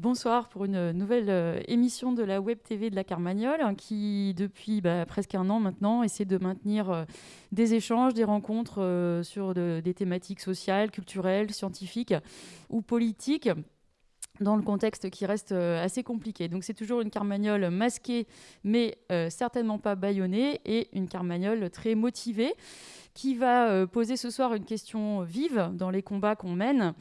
Bonsoir pour une nouvelle euh, émission de la Web TV de la Carmagnole hein, qui, depuis bah, presque un an maintenant, essaie de maintenir euh, des échanges, des rencontres euh, sur des thématiques sociales, culturelles, scientifiques ou politiques dans le contexte qui reste assez compliqué. Donc c'est toujours une carmagnole masquée, mais certainement pas bâillonnée, et une carmagnole très motivée, qui va poser ce soir une question vive dans les combats qu'on mène.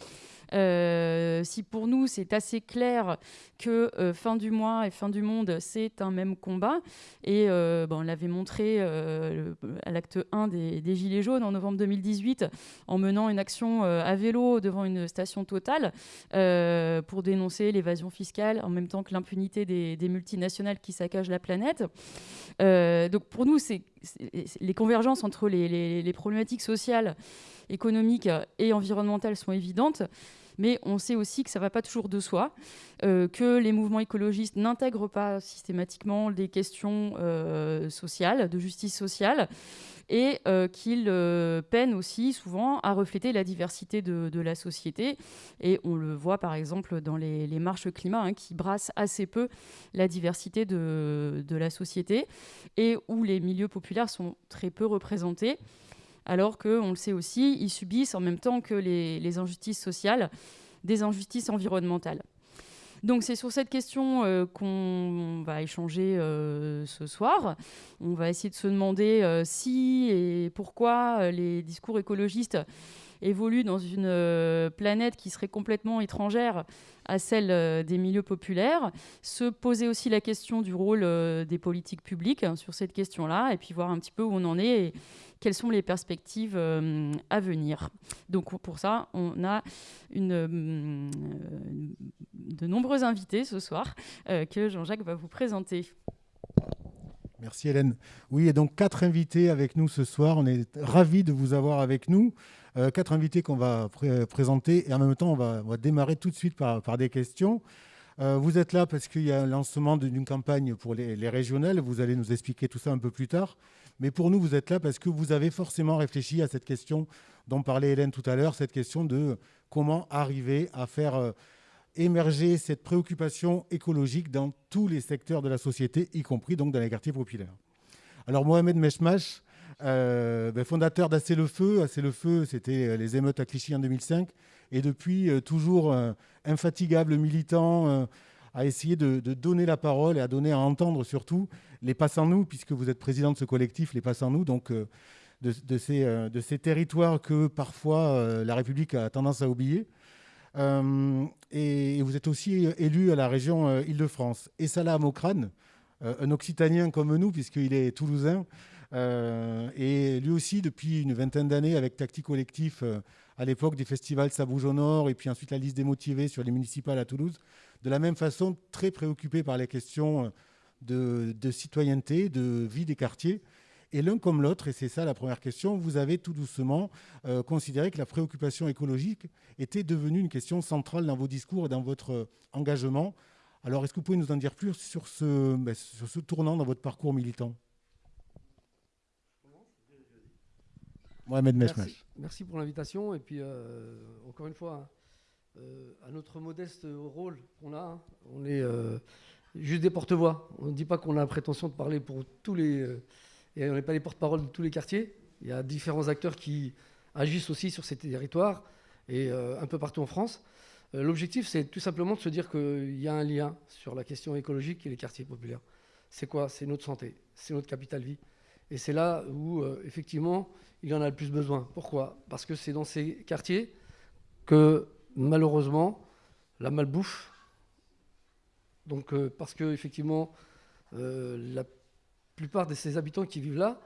Euh, si pour nous c'est assez clair que euh, fin du mois et fin du monde c'est un même combat, et euh, on l'avait montré à l'acte 1 des, Gilets jaunes en novembre 2018 en menant une action à vélo devant une station totale pour dénoncer l'évasion fiscale en même temps que l'impunité des, multinationales qui saccagent la planète. donc pour nous, c'est les convergences entre les, problématiques sociales économiques et environnementales sont évidentes mais on sait aussi que ça ne va pas toujours de soi, euh, que les mouvements écologistes n'intègrent pas systématiquement des questions euh, sociales, de justice sociale, et euh, qu'ils peinent aussi souvent à refléter la diversité de, la société. Et on le voit par exemple dans les, marches climat, hein, qui brassent assez peu la diversité de, la société, et où les milieux populaires sont très peu représentés alors qu'on le sait aussi, ils subissent en même temps que les, injustices sociales des injustices environnementales. Donc c'est sur cette question euh, qu'on va échanger euh, ce soir. On va essayer de se demander euh, si et pourquoi les discours écologistes évoluent dans une planète qui serait complètement étrangère à celle euh, des milieux populaires, se poser aussi la question du rôle euh, des politiques publiques hein, sur cette question-là, et puis voir un petit peu où on en est et quelles sont les perspectives euh, à venir. Donc pour ça, on a de nombreux invités ce soir que Jean-Jacques va vous présenter. Merci Hélène. Oui, et donc quatre invités avec nous ce soir. On est ravis de vous avoir avec nous. Euh, quatre invités qu'on va présenter et en même temps, on va, démarrer tout de suite par, des questions. Euh, vous êtes là parce qu'il y a un lancement d'une campagne pour les, les, régionales. Vous allez nous expliquer tout ça un peu plus tard. Mais pour nous, vous êtes là parce que vous avez forcément réfléchi à cette question dont parlait Hélène tout à l'heure, cette question de comment arriver à faire euh, émerger cette préoccupation écologique dans tous les secteurs de la société, y compris donc dans les quartiers populaires. Alors Mohamed Meshmash, euh, ben, fondateur d'Assez le Feu. Assez le Feu, c'était euh, les émeutes à Clichy en 2005. Et depuis, euh, toujours infatigable militant à essayer de, donner la parole et à donner à entendre surtout les Passants-nous, puisque vous êtes président de ce collectif, les Passants-nous, donc de, ces, territoires que parfois la République a tendance à oublier. et, vous êtes aussi élu à la région Île-de-France. Et Salah Amokrane, un Occitanien comme nous, puisqu'il est toulousain, et lui aussi, depuis une vingtaine d'années, avec Tactique Collectif, euh, à l'époque des festivals Ça bouge au Nord, et puis ensuite la liste des motivés sur les municipales à Toulouse, de la même façon, très préoccupé par les questions de, de citoyenneté, de vie des quartiers. Et l'un comme l'autre, et c'est ça la première question, vous avez tout doucement euh, considéré que la préoccupation écologique était devenue une question centrale dans vos discours et dans votre engagement. Alors, est-ce que vous pouvez nous en dire plus sur ce, ben, sur ce tournant dans votre parcours militant? Mohamed Merci, pour l'invitation. Et puis, euh, encore une fois, euh, à notre modeste rôle qu'on a, hein, on est euh, juste des porte-voix. On ne dit pas qu'on a la prétention de parler pour tous les. et on n'est pas les porte-parole de tous les quartiers. Il y a différents acteurs qui agissent aussi sur ces territoires et un peu partout en France. L'objectif, c'est tout simplement de se dire qu'il y a un lien sur la question écologique et les quartiers populaires. C'est quoi? C'est notre santé, c'est notre capital vie. Et c'est là où, effectivement, il en a le plus besoin. Pourquoi? Parce que c'est dans ces quartiers que malheureusement la malbouffe, donc euh, parce que effectivement euh, la plupart de ces habitants qui vivent là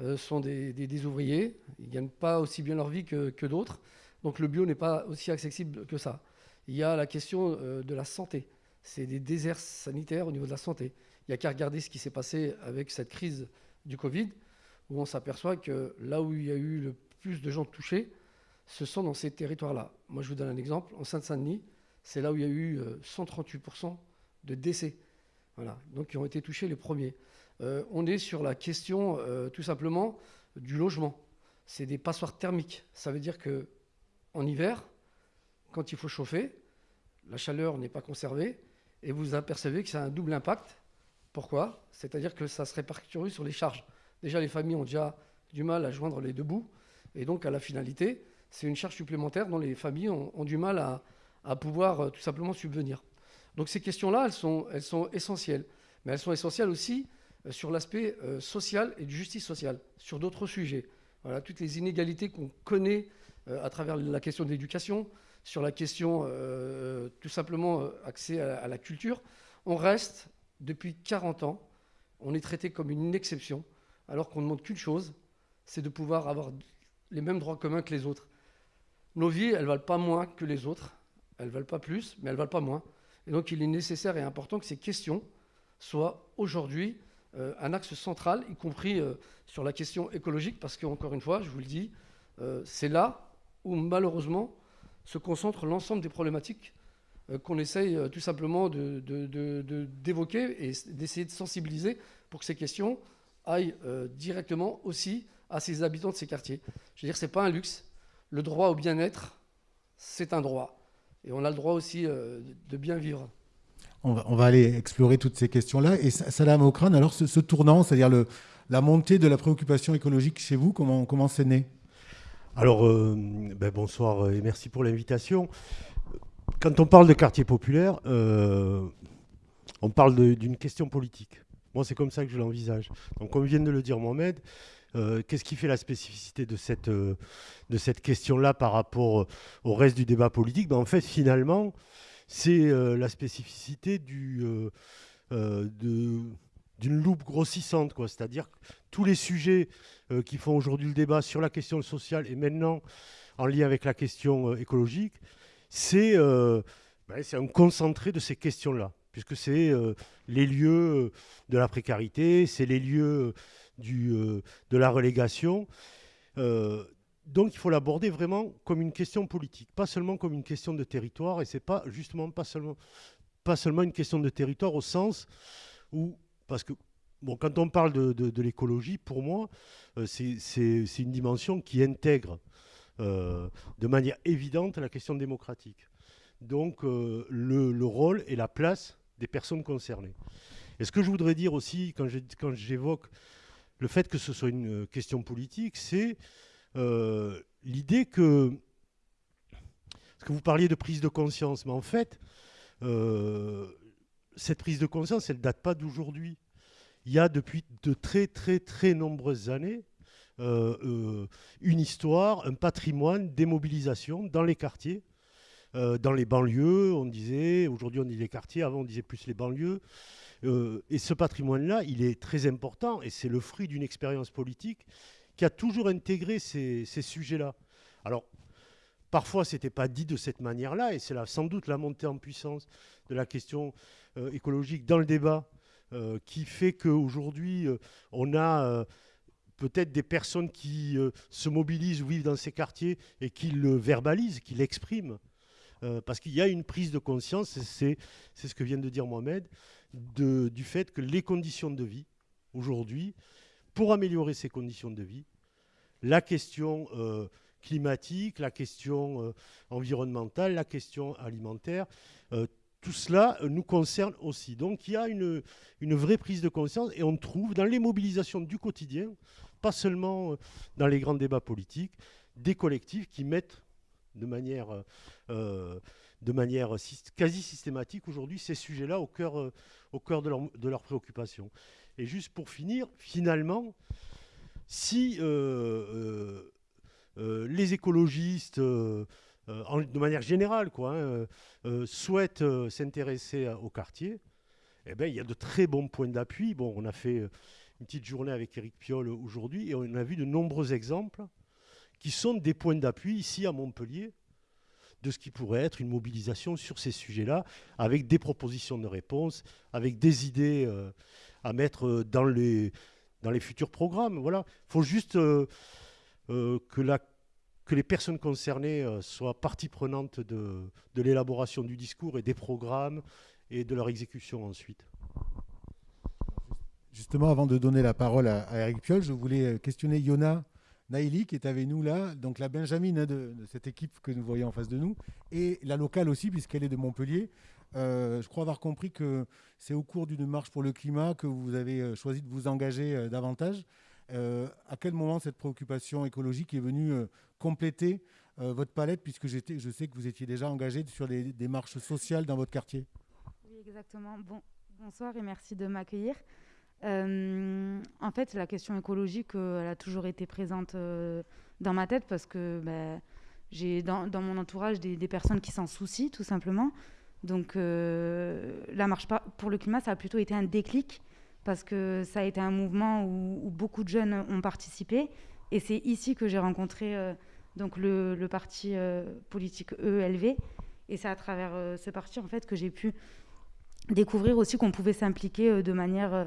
euh, sont des, ouvriers, ils ne gagnent pas aussi bien leur vie que, que d'autres, donc le bio n'est pas aussi accessible que ça. Il y a la question de la santé, c'est des déserts sanitaires au niveau de la santé. Il n'y a qu'à regarder ce qui s'est passé avec cette crise du Covid où on s'aperçoit que là où il y a eu le plus de gens touchés, ce sont dans ces territoires-là. Moi, je vous donne un exemple. En Seine-Saint-Denis, c'est là où il y a eu 138% euh, de décès. Voilà, donc qui ont été touchés les premiers. Euh, on est sur la question, euh, tout simplement, du logement. C'est des passoires thermiques. Ça veut dire que en hiver, quand il faut chauffer, la chaleur n'est pas conservée et vous apercevez que ça a un double impact. Pourquoi? C'est-à-dire que ça se répercute sur les charges. Déjà, les familles ont déjà du mal à joindre les deux bouts. Et donc, à la finalité, c'est une charge supplémentaire dont les familles ont, du mal à, pouvoir euh, tout simplement subvenir. Donc, ces questions-là, elles sont, elles sont essentielles. Mais elles sont essentielles aussi euh, sur l'aspect euh, social et de justice sociale, sur d'autres sujets. Toutes les inégalités qu'on connaît à travers la question de l'éducation, sur la question tout simplement accès à la culture, on reste depuis 40 ans, on est traité comme une exception, alors qu'on ne demande qu'une chose, c'est de pouvoir avoir les mêmes droits communs que les autres. Nos vies, elles ne valent pas moins que les autres, elles ne valent pas plus, mais elles ne valent pas moins. Et donc il est nécessaire et important que ces questions soient aujourd'hui euh, un axe central, y compris euh, sur la question écologique, parce qu'encore une fois, je vous le dis, euh, c'est là où malheureusement se concentrent l'ensemble des problématiques qu'on essaye tout simplement d'évoquer de, et d'essayer de sensibiliser pour que ces questions aillent directement aussi à ces habitants de ces quartiers. Je veux dire, ce n'est pas un luxe. Le droit au bien-être, c'est un droit. Et on a le droit aussi euh, de bien vivre. On va, on va, aller explorer toutes ces questions-là. Et Salam Okran, alors ce, tournant, c'est-à-dire la montée de la préoccupation écologique chez vous, comment, comment c'est né? Alors, euh, ben bonsoir et merci pour l'invitation. Quand on parle de quartier populaire, euh, on parle d'une question politique. Moi, c'est comme ça que je l'envisage. Donc, comme vient de le dire Mohamed, euh, qu'est-ce qui fait la spécificité de cette, euh, cette question-là par rapport au reste du débat politique? Ben, En fait, finalement, c'est la spécificité du, d'une loupe grossissante. C'est-à-dire que tous les sujets qui font aujourd'hui le débat sur la question sociale et maintenant en lien avec la question écologique, c'est, ben, c'est un concentré de ces questions-là puisque c'est les lieux de la précarité, c'est les lieux euh, de la relégation. Euh, donc il faut l'aborder vraiment comme une question politique, pas seulement comme une question de territoire, et c'est pas justement pas seulement, une question de territoire au sens où, parce que quand on parle de, l'écologie, pour moi, euh, c'est une dimension qui intègre de manière évidente la question démocratique. Donc le, le, rôle et la place des personnes concernées. Et ce que je voudrais dire aussi, quand j'évoque le fait que ce soit une euh, question politique, c'est euh, l'idée que, parce que vous parliez de prise de conscience, mais en fait, euh, cette prise de conscience, elle ne date pas d'aujourd'hui. Il y a depuis de très très très nombreuses années une histoire, un patrimoine, des mobilisations dans les quartiers, dans les banlieues, on disait, aujourd'hui on dit les quartiers, avant on disait plus les banlieues, euh, et ce patrimoine-là, il est très important et c'est le fruit d'une expérience politique qui a toujours intégré ces, sujets-là. Alors, parfois, ce n'était pas dit de cette manière-là et c'est sans doute la montée en puissance de la question euh, écologique dans le débat euh, qui fait qu'aujourd'hui, on a peut-être des personnes qui se mobilisent ou vivent dans ces quartiers et qui le verbalisent, qui l'expriment. parce qu'il y a une prise de conscience, c'est ce que vient de dire Mohamed, du fait que les conditions de vie, aujourd'hui, pour améliorer ces conditions de vie, la question euh, climatique, la question euh, environnementale, la question alimentaire, euh, tout cela nous concerne aussi. Donc il y a une, vraie prise de conscience et on trouve dans les mobilisations du quotidien, pas seulement dans les grands débats politiques, des collectifs qui mettent de manière de manière quasi systématique aujourd'hui ces sujets-là au cœur, euh, au cœur de, leur, de leurs préoccupations. Et juste pour finir, finalement, si euh, euh, les écologistes, de manière générale, quoi, hein, souhaitent s'intéresser au quartier, eh ben, il y a de très bons points d'appui. Bon, on a fait une petite journée avec Eric Piolle aujourd'hui et on a vu de nombreux exemples qui sont des points d'appui ici à Montpellier de ce qui pourrait être une mobilisation sur ces sujets-là, avec des propositions de réponse, avec des idées euh, à mettre euh, dans les, dans les futurs programmes. Voilà. Il faut juste euh, que, la, que les personnes concernées soient partie prenante de, de l'élaboration du discours et des programmes et de leur exécution ensuite. Justement, avant de donner la parole à, Eric Piolle, je voulais questionner Yona Naïli qui est avec nous là, donc la Benjamine de, cette équipe que nous voyons en face de nous, et la locale aussi, puisqu'elle est de Montpellier. je crois avoir compris que c'est au cours d'une marche pour le climat que vous avez choisi de vous engager davantage. à quel moment cette préoccupation écologique est venue compléter votre palette, puisque je sais que vous étiez déjà engagé sur des démarches sociales dans votre quartier? Oui, exactement. Bon, bonsoir et merci de m'accueillir. Euh, en fait, la question écologique, euh, elle a toujours été présente euh, dans ma tête parce que ben, j'ai dans, mon entourage des, personnes qui s'en soucient, tout simplement. Donc, la marche pour le climat, ça a plutôt été un déclic parce que ça a été un mouvement où, beaucoup de jeunes ont participé. Et c'est ici que j'ai rencontré donc le, le parti politique EELV. Et c'est à travers ce parti, en fait, que j'ai pu découvrir aussi qu'on pouvait s'impliquer de manière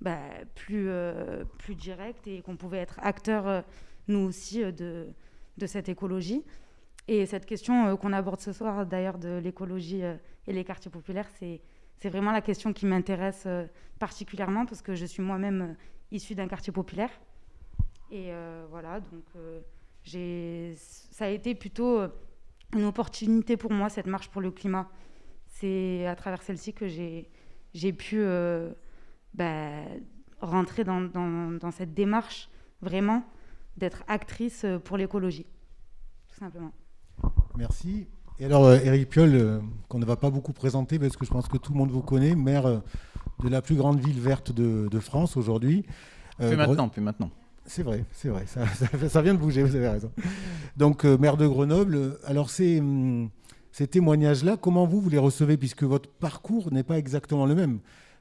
bah, plus, euh, plus direct et qu'on pouvait être acteur, euh, nous aussi, euh, de, de cette écologie. Et cette question qu'on aborde ce soir, d'ailleurs, de l'écologie et les quartiers populaires, c'est, c'est vraiment la question qui m'intéresse particulièrement parce que je suis moi-même issue d'un quartier populaire. Et voilà, donc j'ai, ça a été plutôt une opportunité pour moi, cette marche pour le climat. C'est à travers celle-ci que j'ai, j'ai pu bah, rentrer dans, dans, cette démarche vraiment d'être actrice euh, pour l'écologie, tout simplement. Merci. Et alors, Eric euh, Piolle, euh, qu'on ne va pas beaucoup présenter parce que je pense que tout le monde vous connaît, maire de la plus grande ville verte de, de France aujourd'hui. plus maintenant, plus maintenant. C'est vrai, c'est vrai, ça, ça, vient de bouger, vous avez raison. Donc, maire de Grenoble, alors c'est hum, ces témoignages-là, comment vous, vous les recevez, puisque votre parcours n'est pas exactement le même?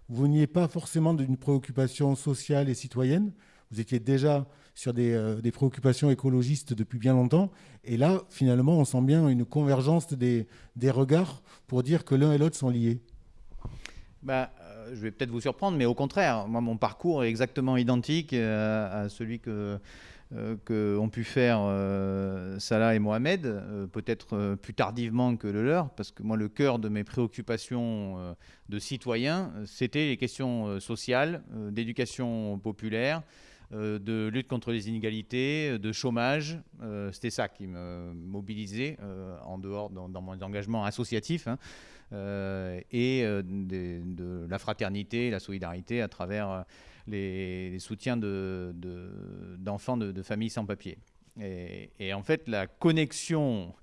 Vous n'y pas forcément d'une préoccupation sociale et citoyenne. Vous étiez déjà sur des, euh, préoccupations écologistes depuis bien longtemps. Et là, finalement, on sent bien une convergence des, regards pour dire que l'un et l'autre sont liés. Bah, euh, je vais peut-être vous surprendre, mais au contraire, moi, mon parcours est exactement identique euh, à celui que qu'ont pu faire euh, Salah et Mohamed, euh, peut-être plus tardivement que le leur, parce que moi, le cœur de mes préoccupations de citoyen, c'était les questions sociales, d'éducation populaire, de lutte contre les inégalités, de chômage. C'était ça qui me mobilisait en dehors dans, mon engagement associatif hein, et de, la fraternité, la solidarité à travers les, soutiens d'enfants de, familles sans papier. Et, en fait, la connexion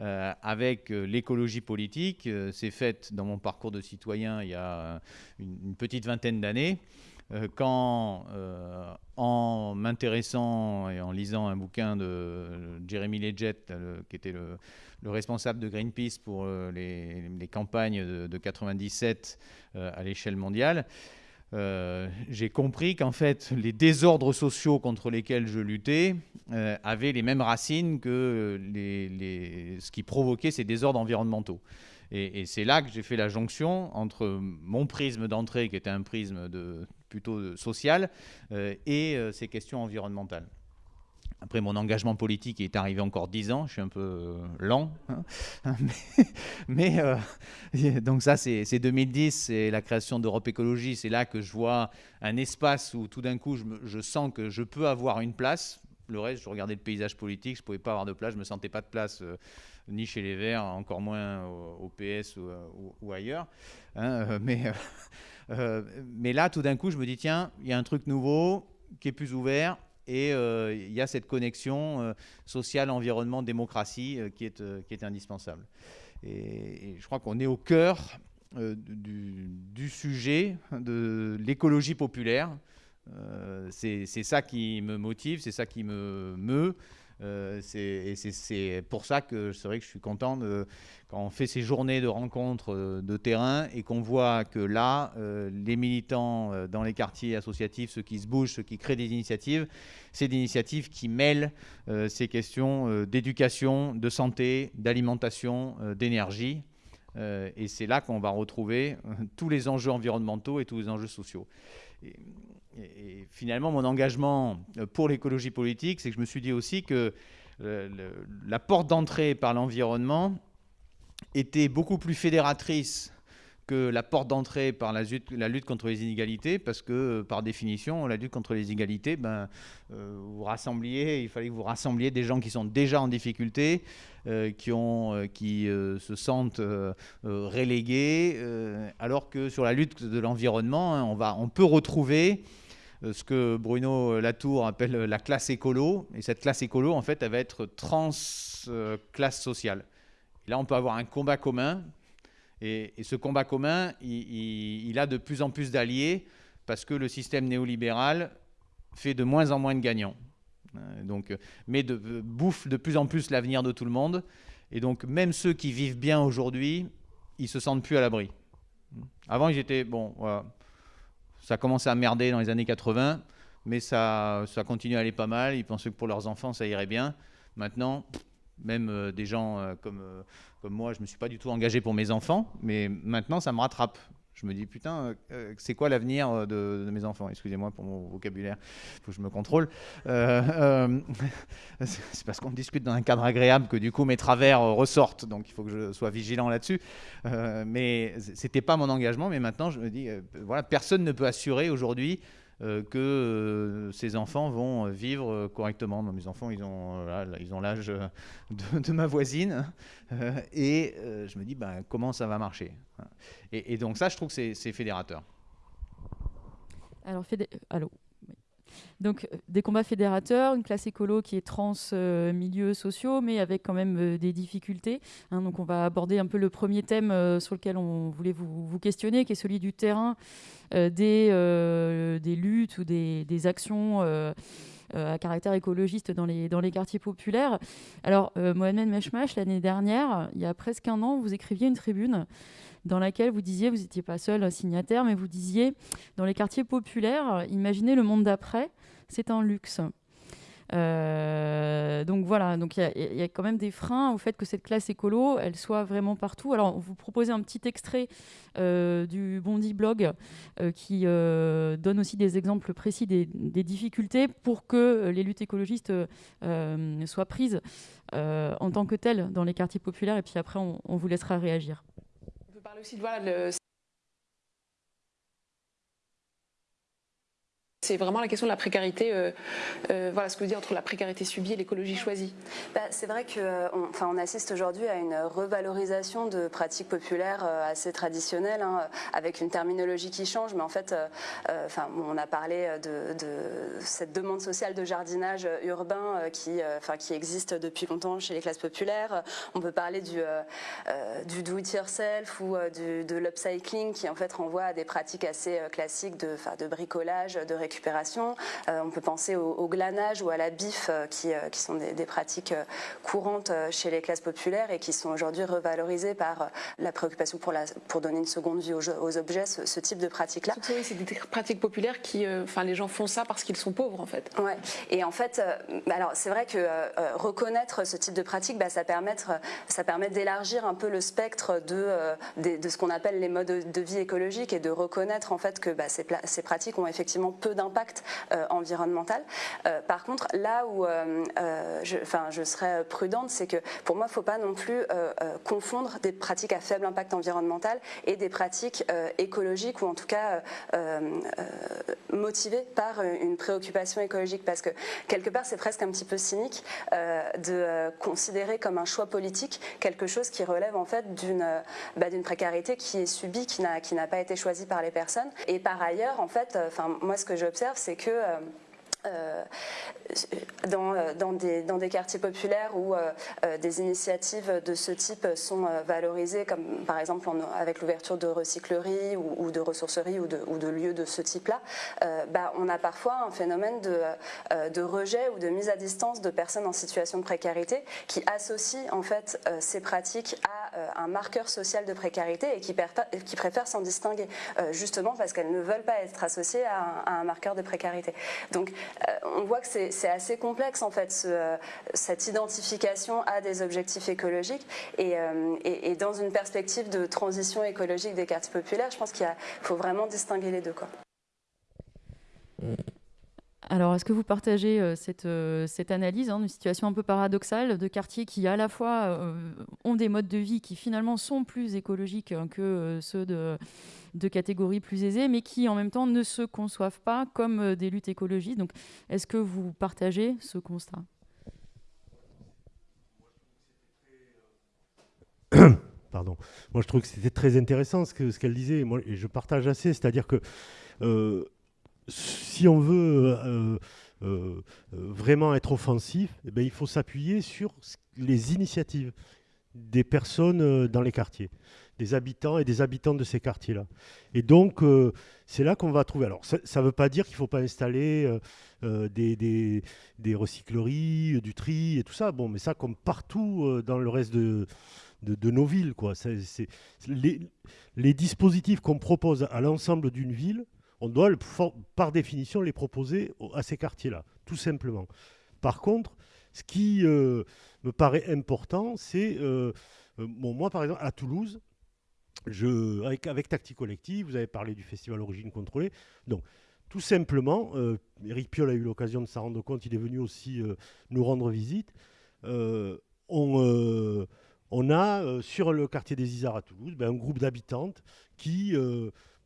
euh, avec euh, l'écologie politique euh, s'est faite dans mon parcours de citoyen il y a une, petite vingtaine d'années, quand, en m'intéressant et en lisant un bouquin de Jeremy Leggett, qui était le, responsable de Greenpeace pour les, campagnes de, de 97 à l'échelle mondiale, euh, j'ai compris qu'en fait, les désordres sociaux contre lesquels je luttais euh, avaient les mêmes racines que ce qui provoquait ces désordres environnementaux. Et, c'est là que j'ai fait la jonction entre mon prisme d'entrée, qui était un prisme plutôt social, euh, et ces questions environnementales. Après, mon engagement politique est arrivé encore dix ans. Je suis un peu euh, lent. Hein. mais, euh, donc ça, c'est 2010, c'est la création d'Europe Écologie. C'est là que je vois un espace où tout d'un coup, je, sens que je peux avoir une place. Le reste, je regardais le paysage politique, je ne pouvais pas avoir de place. Je ne me sentais pas de place euh, ni chez les Verts, encore moins au, PS ou, ailleurs. Hein, mais là, tout d'un coup, je me dis, tiens, il y a un truc nouveau qui est plus ouvert et euh, il y a cette connexion euh, sociale, environnement, démocratie euh, qui, est, indispensable. Et, je crois qu'on est au cœur du, sujet de l'écologie populaire. c'est ça qui me motive, c'est ça qui me meut. Euh, et c'est pour ça que c'est vrai que je suis content quand on fait ces journées de rencontres euh, de terrain et qu'on voit que là, euh, les militants dans les quartiers associatifs, ceux qui se bougent, ceux qui créent des initiatives, c'est des initiatives qui mêlent ces questions d'éducation, de santé, d'alimentation, d'énergie. et c'est là qu'on va retrouver tous les enjeux environnementaux et tous les enjeux sociaux. Et, finalement, mon engagement euh, pour l'écologie politique, c'est que je me suis dit aussi que la porte d'entrée par l'environnement était beaucoup plus fédératrice que la porte d'entrée par la lutte, contre les inégalités, parce que par définition, la lutte contre les inégalités, ben, vous rassembliez, il fallait que vous rassembliez des gens qui sont déjà en difficulté, qui, ont, qui se sentent relégués, alors que sur la lutte de l'environnement, hein, on, on peut retrouver euh, ce que Bruno Latour appelle la classe écolo. Et cette classe écolo, en fait, elle va être trans-classe sociale. là, on peut avoir un combat commun. Et, ce combat commun, il, a de plus en plus d'alliés parce que le système néolibéral fait de moins en moins de gagnants. Euh, donc, mais de, bouffe de plus en plus l'avenir de tout le monde. Et donc, même ceux qui vivent bien aujourd'hui, ils se sentent plus à l'abri. Avant, ils étaient, bon, ça a commencé à merder dans les années 80, mais ça, ça continue à aller pas mal. Ils pensaient que pour leurs enfants, ça irait bien. Maintenant, même euh, des gens euh, comme, euh, comme moi, je ne me suis pas du tout engagé pour mes enfants, mais maintenant, ça me rattrape. Je me dis, putain, euh, euh, c'est quoi l'avenir euh, de, mes enfants? Excusez-moi pour mon vocabulaire, il faut que je me contrôle. c'est parce qu'on discute dans un cadre agréable que du coup mes travers ressortent, donc il faut que je sois vigilant là-dessus. mais c'était pas mon engagement, mais maintenant je me dis, voilà, personne ne peut assurer aujourd'hui que euh, ces enfants vont vivre correctement. mes enfants, ils ont ils l'âge de, ma voisine, euh, et je me dis, bah, comment ça va marcher et, et, donc ça, je trouve que c'est fédérateur. Alors, fédé allô? Donc des combats fédérateurs, une classe écolo qui est trans milieux sociaux, mais avec quand même des difficultés. Hein. donc on va aborder un peu le premier thème sur lequel on voulait vous, questionner, qui est celui du terrain euh, des, euh, luttes ou des, des actions euh, à caractère écologiste dans les, dans les quartiers populaires. Alors, Mohamed Meshmash, l'année dernière, il y a presque un an, vous écriviez une tribune dans laquelle vous disiez, vous n'étiez pas seul signataire, mais vous disiez, dans les quartiers populaires, imaginez le monde d'après, c'est un luxe. Euh, donc voilà, donc il y, a quand même des freins au fait que cette classe écolo, elle soit vraiment partout. Alors, on vous proposez un petit extrait euh, du Bondi Blog euh, qui donne aussi des exemples précis des, difficultés pour que les luttes écologistes soient prises en tant que telles dans les quartiers populaires. Et puis après, on vous laissera réagir. Aussi de le C'est vraiment la question de la précarité, euh, euh, voilà ce que vous dites entre la précarité subie et l'écologie choisie. Bah, c'est vrai qu'on euh, on assiste aujourd'hui à une revalorisation de pratiques populaires assez traditionnelles, hein, avec une terminologie qui change, mais en fait, enfin, on a parlé de, cette demande sociale de jardinage urbain qui, enfin, qui existe depuis longtemps chez les classes populaires. On peut parler du, du do-it-yourself ou du, de l'upcycling qui en fait renvoie à des pratiques assez classiques de, de bricolage, de récupération euh, on peut penser au, glanage ou à la bif, euh, qui, euh, qui, sont des, pratiques courantes chez les classes populaires et qui sont aujourd'hui revalorisées par la préoccupation pour, la, pour donner une seconde vie aux, objets, ce, type de pratiques-là. C'est des pratiques populaires qui, enfin, les gens font ça parce qu'ils sont pauvres en fait. Ouais. Et en fait, alors c'est vrai que reconnaître ce type de pratique, bah, ça, ça permet d'élargir un peu le spectre de, de, ce qu'on appelle les modes de vie écologiques et de reconnaître en fait que bah, ces, ces pratiques ont effectivement peu d'impact euh, environnemental. Euh, par contre, là où euh, je, je serais prudente, c'est que pour moi, il ne faut pas non plus confondre des pratiques à faible impact environnemental et des pratiques écologiques ou en tout cas motivées par une préoccupation écologique. Parce que quelque part, c'est presque un petit peu cynique de considérer comme un choix politique quelque chose qui relève en fait d'une bah, précarité qui est subie, qui n'a pas été choisie par les personnes. Et par ailleurs, en fait, enfin, moi, ce que je c'est que euh, euh, dans, euh, des, quartiers populaires où des initiatives de ce type sont valorisées, comme par exemple avec l'ouverture de recycleries ou, de ressourceries ou de, lieux de ce type-là, bah, on a parfois un phénomène de, rejet ou de mise à distance de personnes en situation de précarité qui associent en fait ces pratiques à euh, un marqueur social de précarité et qui, qui préfèrent s'en distinguer, euh, justement parce qu'elles ne veulent pas être associées à un, marqueur de précarité. Donc euh, on voit que c'est assez complexe en fait cette identification à des objectifs écologiques et, et, dans une perspective de transition écologique des quartiers populaires, je pense qu'il faut vraiment distinguer les deux. Quoi. Alors, est-ce que vous partagez euh, cette, euh, cette, analyse hein, d'une situation un peu paradoxale de quartiers qui, à la fois, euh, ont des modes de vie qui, finalement, sont plus écologiques hein, que ceux de, de, catégories plus aisées, mais qui, en même temps, ne se conçoivent pas comme des luttes écologiques Donc, est-ce que vous partagez ce constat? Pardon. Moi, je trouve que c'était très intéressant ce qu'elle ce disait, moi, et je partage assez, c'est-à-dire que si on veut euh, euh, vraiment être offensif, eh ben, il faut s'appuyer sur les initiatives des personnes euh, dans les quartiers, des habitants et des habitants de ces quartiers-là. Et donc, c'est là qu'on va trouver. Alors, ça ne veut pas dire qu'il ne faut pas installer des, des, recycleries, du tri et tout ça. Bon, mais ça, comme partout dans le reste de, de, nos villes. Quoi. les dispositifs qu'on propose à l'ensemble d'une ville, on doit, par définition, les proposer à ces quartiers-là, tout simplement. Par contre, ce qui euh, me paraît important, c'est, euh, euh, moi par exemple, à Toulouse, avec, avec Tactique Collective, vous avez parlé du festival Origine Contrôlée, donc tout simplement, Eric Piolle a eu l'occasion de s'en rendre compte, il est venu aussi nous rendre visite, on, on, a sur le quartier des Isards à Toulouse ben, un groupe d'habitantes qui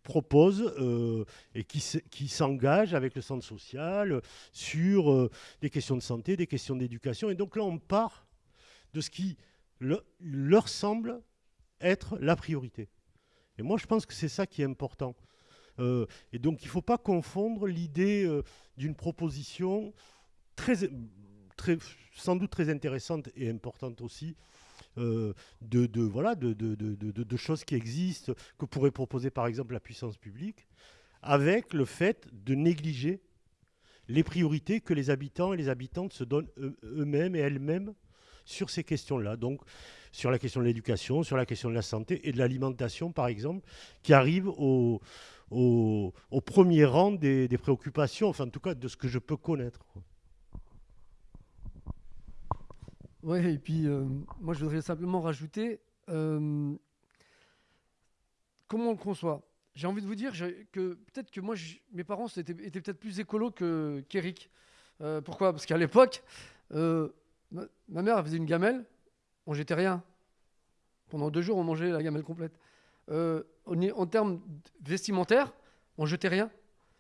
propose euh, et qui, qui s'engage avec le centre social sur euh, des questions de santé, des questions d'éducation. Et donc là, on part de ce qui leur semble être la priorité. Et moi, je pense que c'est ça qui est important. Euh, et donc, il ne faut pas confondre l'idée d'une proposition sans doute très intéressante et importante aussi, euh, de, voilà, de, choses qui existent, que pourrait proposer par exemple la puissance publique, avec le fait de négliger les priorités que les habitants et les habitantes se donnent eux-mêmes et elles-mêmes sur ces questions-là. Donc, sur la question de l'éducation, sur la question de la santé et de l'alimentation, par exemple, qui arrivent au, premier rang des, préoccupations, enfin, en tout cas, de ce que je peux connaître. Oui, et puis euh, moi je voudrais simplement rajouter euh, comment on le conçoit? J'ai envie de vous dire que peut-être que moi, mes parents étaient, peut-être plus écolos qu'Eric. Euh, pourquoi? Parce qu'à l'époque, ma, mère faisait une gamelle, on jetait rien. Pendant deux jours, on mangeait la gamelle complète. en termes vestimentaires, on jetait rien.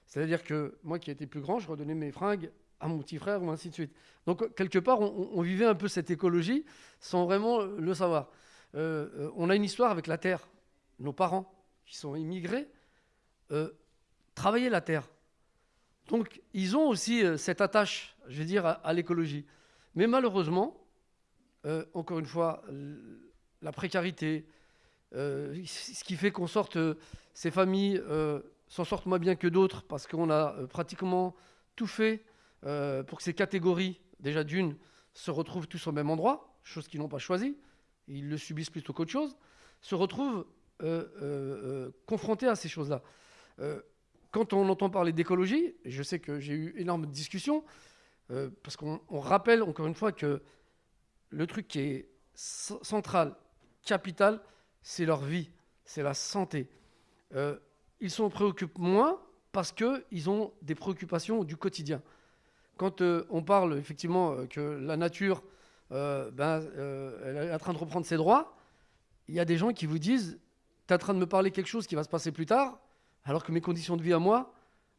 C'est-à-dire que moi qui étais plus grand, je redonnais mes fringues à mon petit frère, ou ainsi de suite. Donc, quelque part, on, vivait un peu cette écologie sans vraiment le savoir. Euh, euh, on a une histoire avec la terre. Nos parents, qui sont immigrés, euh, travaillaient la terre. Donc, ils ont aussi cette attache, je vais dire, à, l'écologie. Mais malheureusement, encore une fois, la précarité, ce qui fait qu'on sorte, ces familles s'en sortent moins bien que d'autres parce qu'on a pratiquement tout fait euh, pour que ces catégories, déjà d'une, se retrouvent tous au même endroit, chose qu'ils n'ont pas choisi, ils le subissent plutôt qu'autre chose, se retrouvent euh, euh, confrontés à ces choses-là. quand on entend parler d'écologie, je sais que j'ai eu énormément de discussions, parce qu'on rappelle encore une fois que le truc qui est central, capital, c'est leur vie, c'est la santé. ils s'en préoccupent moins parce qu'ils ont des préoccupations du quotidien quand euh, on parle effectivement euh, que la nature euh, ben, est en train de reprendre ses droits, il y a des gens qui vous disent Tu es en train de me parler quelque chose qui va se passer plus tard, alors que mes conditions de vie à moi,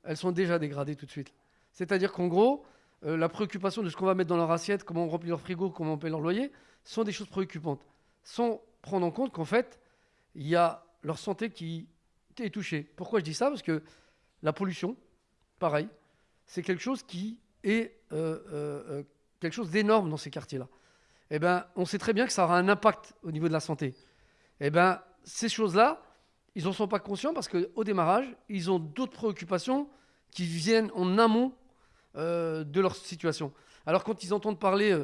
elles sont déjà dégradées tout de suite. C'est-à-dire qu'en gros, la préoccupation de ce qu'on va mettre dans leur assiette, comment on remplit leur frigo, comment on paye leur loyer, sont des choses préoccupantes, sans prendre en compte qu'en fait, il y a leur santé qui est touchée. Pourquoi je dis ça? Parce que la pollution, pareil, c'est quelque chose qui et euh, euh, euh, quelque chose d'énorme dans ces quartiers-là. Eh ben, on sait très bien que ça aura un impact au niveau de la santé. Eh ben, ces choses-là, ils n'en sont pas conscients parce qu'au démarrage, ils ont d'autres préoccupations qui viennent en amont de leur situation. Alors quand ils entendent parler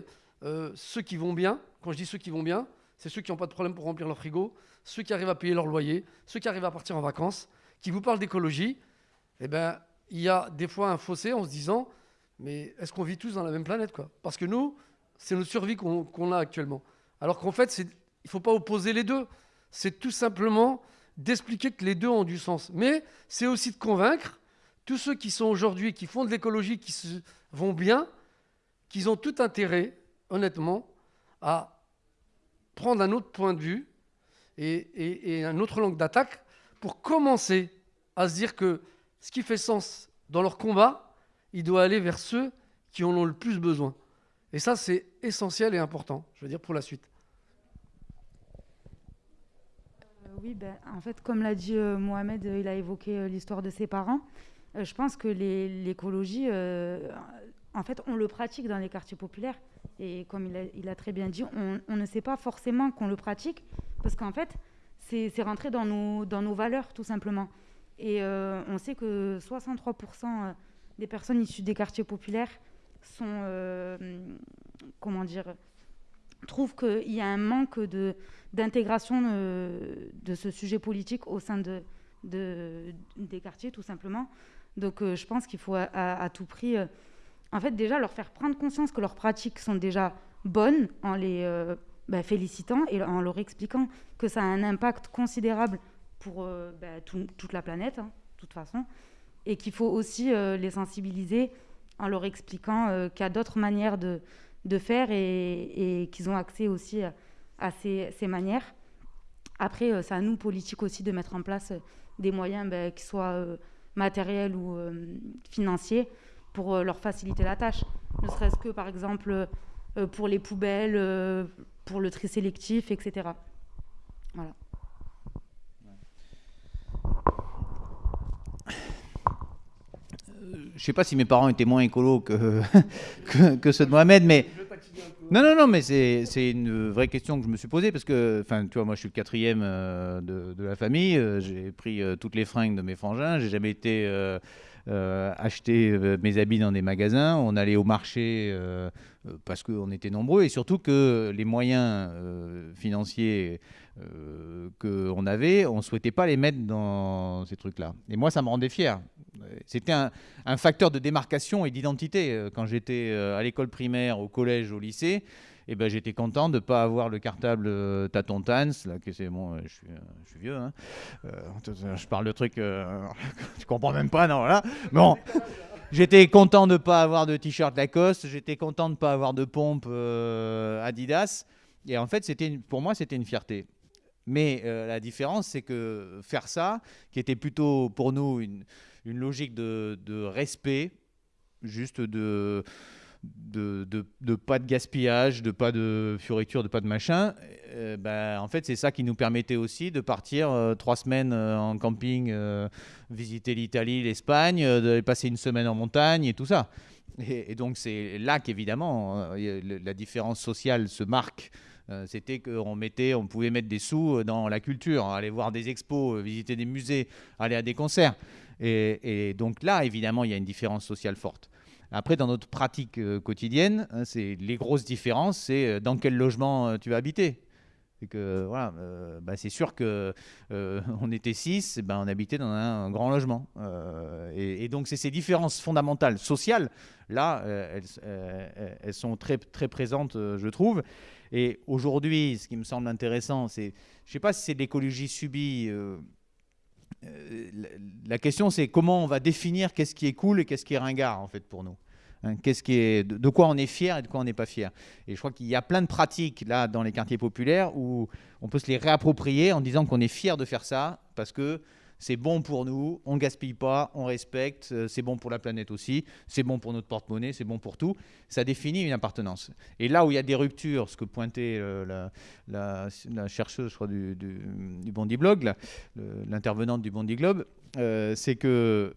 ceux qui vont bien, quand je dis ceux qui vont bien, c'est ceux qui n'ont pas de problème pour remplir leur frigo, ceux qui arrivent à payer leur loyer, ceux qui arrivent à partir en vacances, qui vous parlent d'écologie, eh ben, il y a des fois un fossé en se disant mais est-ce qu'on vit tous dans la même planète quoi? Parce que nous, c'est notre survie qu'on a actuellement. Alors qu'en fait, il ne faut pas opposer les deux. C'est tout simplement d'expliquer que les deux ont du sens. Mais c'est aussi de convaincre tous ceux qui sont aujourd'hui, qui font de l'écologie, qui se, vont bien, qu'ils ont tout intérêt, honnêtement, à prendre un autre point de vue et, un autre langue d'attaque pour commencer à se dire que ce qui fait sens dans leur combat, il doit aller vers ceux qui en ont le plus besoin. Et ça, c'est essentiel et important, je veux dire, pour la suite. Euh, oui, ben, en fait, comme l'a dit euh, Mohamed, il a évoqué euh, l'histoire de ses parents. je pense que l'écologie, en fait, on le pratique dans les quartiers populaires. Et comme il a, très bien dit, on, ne sait pas forcément qu'on le pratique, parce qu'en fait, c'est rentré dans nos valeurs, tout simplement. Et on sait que 63% des personnes issues des quartiers populaires sont, euh, trouvent qu'il y a un manque d'intégration de, ce sujet politique au sein de, de des quartiers, tout simplement. Donc euh, je pense qu'il faut à, tout prix, euh, en fait, déjà leur faire prendre conscience que leurs pratiques sont déjà bonnes en les bah, félicitant et en leur expliquant que ça a un impact considérable pour bah, toute la planète, hein, de toute façon, et qu'il faut aussi les sensibiliser en leur expliquant euh, qu'il y a d'autres manières de, faire et, qu'ils ont accès aussi à, ces, manières. Après, euh, c'est à nous, politiques aussi, de mettre en place des moyens, ben, qu'ils soient euh, matériels ou financiers, pour leur faciliter la tâche. Ne serait-ce que, par exemple, pour les poubelles, pour le tri sélectif, etc. Voilà. Je sais pas si mes parents étaient moins écolos que, que, ceux de Mohamed, mais. Non, non, non, mais c'est une vraie question que je me suis posée parce que, tu vois, moi je suis le quatrième euh, de, de, la famille. Euh, j'ai pris euh, toutes les fringues de mes frangins. J'ai jamais été acheter mes habits dans des magasins. On allait au marché parce qu'on était nombreux et surtout que les moyens financiers qu'on avait, on ne souhaitait pas les mettre dans ces trucs-là. Et moi, ça me rendait fier. C'était un, facteur de démarcation et d'identité. Euh, quand j'étais euh, à l'école primaire, au collège, au lycée, eh ben, j'étais content de ne pas avoir le cartable euh, Taton Tans, là, que bon, je suis, vieux, hein. je parle de trucs, tu comprends même pas, non, voilà. Bon, j'étais content de ne pas avoir de t-shirt Lacoste, j'étais content de ne pas avoir de pompe Adidas, et en fait, c'était pour moi, c'était une fierté. Mais la différence, c'est que faire ça, qui était plutôt pour nous une, logique de, respect, juste de, pas de gaspillage, de pas de fioriture, de pas de machin. Euh, ben, en fait, c'est ça qui nous permettait aussi de partir euh, trois semaines euh, en camping, visiter l'Italie, l'Espagne, de passer une semaine en montagne et tout ça. Et, donc, c'est là qu'évidemment, la différence sociale se marque. C'était qu'on mettait, on pouvait mettre des sous dans la culture, aller voir des expos, visiter des musées, aller à des concerts. Et, donc là, évidemment, il y a une différence sociale forte. Après, dans notre pratique euh, quotidienne, hein, c'est les grosses différences, c'est euh, dans quel logement euh, tu vas habiter. C'est que voilà, bah, c'est sûr que on était six, ben on habitait dans un, grand logement. Et, donc c'est ces différences fondamentales sociales là, elles, elles, sont très très présentes, je trouve. Et aujourd'hui, ce qui me semble intéressant, c'est, je sais pas si c'est l'écologie subie euh, la question, c'est comment on va définir qu'est-ce qui est cool et qu'est-ce qui est ringard, en fait, pour nous. Hein, qu'est-ce qui est, de quoi on est fier et de quoi on n'est pas fier. Et je crois qu'il y a plein de pratiques là dans les quartiers populaires où on peut se les réapproprier en disant qu'on est fier de faire ça parce que c'est bon pour nous, on gaspille pas, on respecte, euh, c'est bon pour la planète aussi, c'est bon pour notre porte-monnaie, c'est bon pour tout. Ça définit une appartenance. Et là où il y a des ruptures, ce que pointait euh, la, chercheuse je du, du, Bondi Blog, l'intervenante du Bondi Globe, euh, c'est que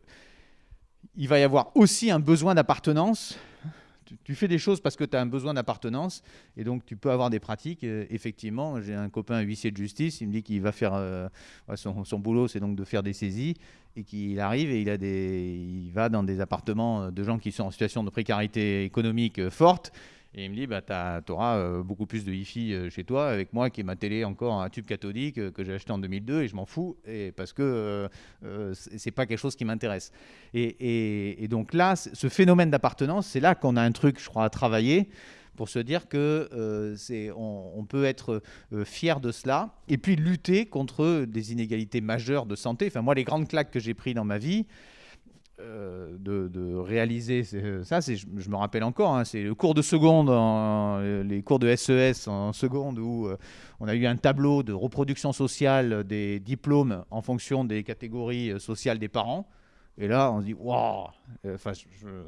il va y avoir aussi un besoin d'appartenance tu, fais des choses parce que tu as un besoin d'appartenance et donc tu peux avoir des pratiques. Effectivement, j'ai un copain huissier de justice, il me dit qu'il va faire euh, son, boulot, c'est donc de faire des saisies et qu'il arrive et il va dans des appartements de gens qui sont en situation de précarité économique euh, forte et il me dit, bah, tu auras euh, beaucoup plus de Wi-Fi euh, chez toi, avec moi qui est ma télé encore un tube cathodique euh, que j'ai acheté en 2002 et je m'en fous, et parce que ce c'est pas quelque chose qui m'intéresse. Et, donc là, ce phénomène d'appartenance, c'est là qu'on a un truc, je crois, à travailler pour se dire que on, peut être fier de cela et puis lutter contre des inégalités majeures de santé. Enfin, moi, les grandes claques que j'ai prises dans ma vie, euh, de, réaliser ça, je, me rappelle encore, hein, c'est le cours de seconde, les cours de SES e en seconde, où euh, on a eu un tableau de reproduction sociale des diplômes en fonction des catégories sociales des parents. Et là, on se dit, waouh enfin,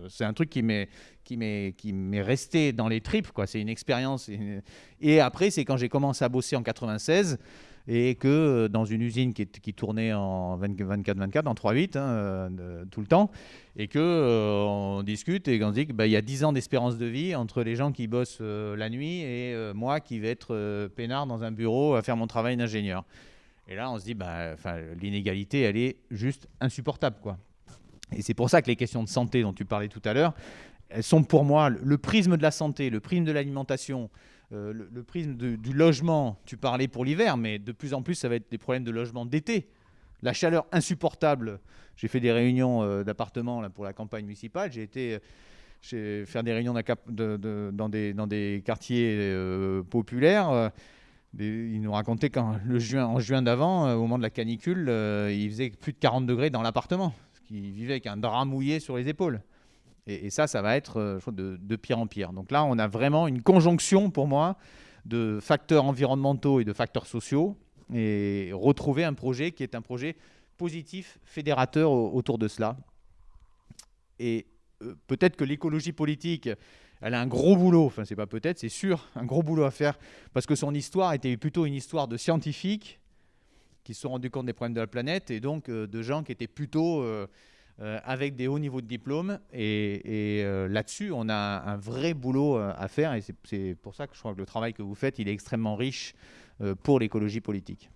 C'est un truc qui m'est, qui, qui m'est resté dans les tripes, quoi. C'est une expérience. Et après, c'est quand j'ai commencé à bosser en 96 et que euh, dans une usine qui, tournait en 24-24, en 3-8, hein, euh, tout le temps, et que euh, on discute et qu'on se dit qu'il bah, y a 10 ans d'espérance de vie entre les gens qui bossent la nuit et moi qui vais être peinard dans un bureau à faire mon travail d'ingénieur. Et là, on se dit, bah, l'inégalité, elle est juste insupportable. Et c'est pour ça que les questions de santé dont tu parlais tout à l'heure, elles sont pour moi le prisme de la santé, le prisme de l'alimentation, euh, le, prisme du logement, tu parlais pour l'hiver, mais de plus en plus, ça va être des problèmes de logement d'été. La chaleur insupportable. J'ai fait des réunions euh, d'appartements pour la campagne municipale. J'ai été euh, faire des réunions dans, des, quartiers populaires. ils nous racontaient qu'en juin, d'avant, au moment de la canicule, il faisait plus de 40 degrés dans l'appartement. Ils vivaient avec un drap mouillé sur les épaules. Et, ça, ça va être euh, de, pire en pire. Donc là, on a vraiment une conjonction, pour moi, de facteurs environnementaux et de facteurs sociaux, et retrouver un projet qui est un projet positif, fédérateur autour de cela. Et euh, peut-être que l'écologie politique, elle a un gros boulot, enfin c'est pas peut-être, c'est sûr, un gros boulot à faire, parce que son histoire était plutôt une histoire de scientifiques qui se sont rendus compte des problèmes de la planète, et donc euh, de gens qui étaient plutôt... avec des hauts niveaux de diplôme. Et, euh, là-dessus, on a un, vrai boulot euh, à faire. Et c'est pour ça que je crois que le travail que vous faites, il est extrêmement riche pour l'écologie politique.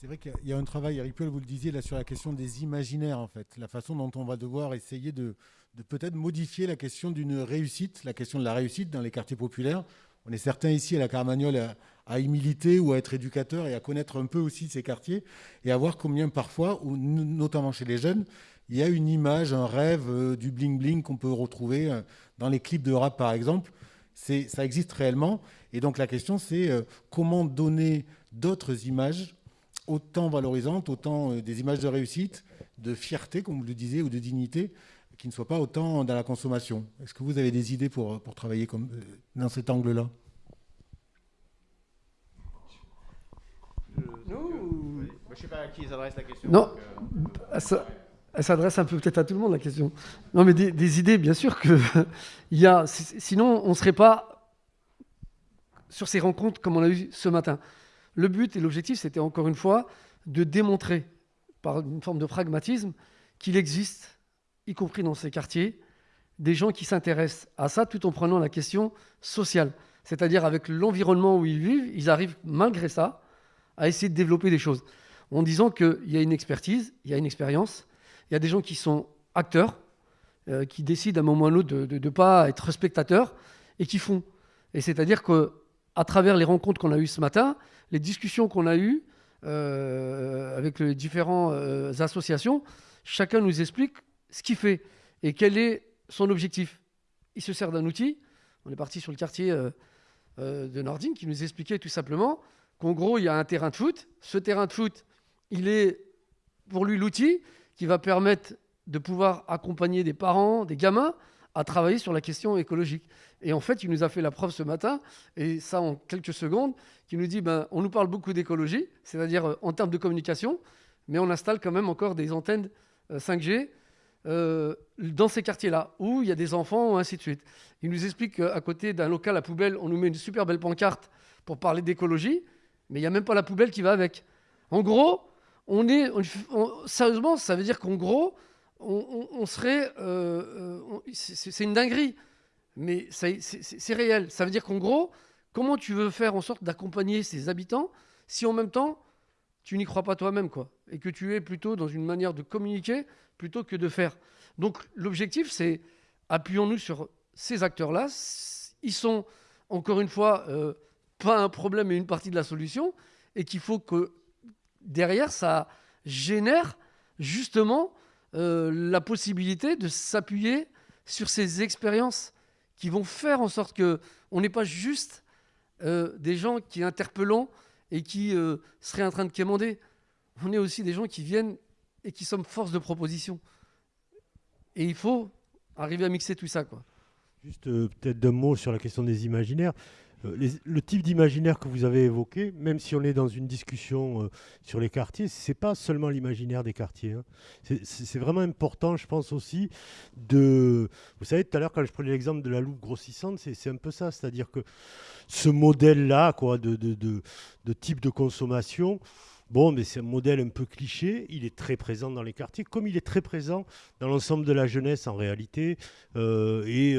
C'est vrai qu'il y a un travail, Eric vous le disiez, là sur la question des imaginaires, en fait. La façon dont on va devoir essayer de, peut-être modifier la question d'une réussite, la question de la réussite dans les quartiers populaires. On est certains ici à la Carmagnole à, y militer ou à être éducateur et à connaître un peu aussi ces quartiers et à voir combien parfois, ou notamment chez les jeunes, il y a une image, un rêve euh, du bling-bling qu'on peut retrouver euh, dans les clips de rap, par exemple. Ça existe réellement. Et donc la question, c'est euh, comment donner d'autres images autant valorisantes, autant des images de réussite, de fierté, comme vous le disiez, ou de dignité, qui ne soient pas autant dans la consommation. Est-ce que vous avez des idées pour, pour travailler comme, dans cet angle-là? Je ne sais pas à qui s'adresse la question. Non, elle s'adresse un peu peut-être à tout le monde la question. Non, mais des, idées, bien sûr que il y a. Sinon, on ne serait pas sur ces rencontres comme on a eu ce matin. Le but et l'objectif, c'était encore une fois de démontrer par une forme de pragmatisme qu'il existe, y compris dans ces quartiers, des gens qui s'intéressent à ça tout en prenant la question sociale. C'est-à-dire avec l'environnement où ils vivent, ils arrivent malgré ça à essayer de développer des choses en disant qu'il y a une expertise, il y a une expérience, il y a des gens qui sont acteurs, euh, qui décident à un moment ou à un autre de ne pas être spectateurs et qui font. Et c'est-à-dire qu'à travers les rencontres qu'on a eues ce matin, les discussions qu'on a eues euh, avec les différentes euh, associations, chacun nous explique ce qu'il fait et quel est son objectif. Il se sert d'un outil. On est parti sur le quartier de Nordine qui nous expliquait tout simplement qu'en gros, il y a un terrain de foot. Ce terrain de foot, il est pour lui l'outil qui va permettre de pouvoir accompagner des parents, des gamins, à travailler sur la question écologique. Et en fait, il nous a fait la preuve ce matin, et ça en quelques secondes, qui nous dit, ben, on nous parle beaucoup d'écologie, c'est-à-dire euh, en termes de communication, mais on installe quand même encore des antennes 5G euh, euh, dans ces quartiers-là, où il y a des enfants, ainsi de suite. Il nous explique qu'à côté d'un local à poubelle, on nous met une super belle pancarte pour parler d'écologie, mais il n'y a même pas la poubelle qui va avec. En gros, on est, sérieusement, ça veut dire qu'en gros, on, serait, euh, euh, c'est une dinguerie, mais c'est réel. Ça veut dire qu'en gros, comment tu veux faire en sorte d'accompagner ces habitants si en même temps tu n'y crois pas toi-même, quoi, et que tu es plutôt dans une manière de communiquer plutôt que de faire. Donc l'objectif, c'est appuyons-nous sur ces acteurs-là. Ils sont encore une fois euh, pas un problème mais une partie de la solution, et qu'il faut que derrière, ça génère justement euh, la possibilité de s'appuyer sur ces expériences qui vont faire en sorte que on n'est pas juste euh, des gens qui interpellent et qui euh, seraient en train de quémander. On est aussi des gens qui viennent et qui sommes force de proposition. Et il faut arriver à mixer tout ça. Juste peut-être deux mots sur la question des imaginaires. Euh, le type d'imaginaire que vous avez évoqué, même si on est dans une discussion euh, sur les quartiers, c'est pas seulement l'imaginaire des quartiers. Hein. C'est vraiment important, je pense aussi, de. Vous savez, tout à l'heure, quand je prenais l'exemple de la loupe grossissante, c'est un peu ça. C'est-à-dire que ce modèle-là, quoi, de, type de consommation, Bon, mais c'est un modèle un peu cliché. Il est très présent dans les quartiers, comme il est très présent dans l'ensemble de la jeunesse en réalité, euh, et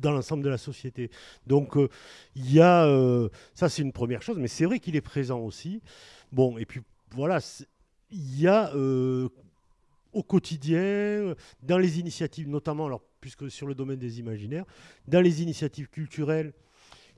dans l'ensemble de la société. Donc euh, il y a, euh, ça c'est une première chose, mais c'est vrai qu'il est présent aussi. Bon, et puis voilà, il y a euh, au quotidien, dans les initiatives, notamment, alors, puisque sur le domaine des imaginaires, dans les initiatives culturelles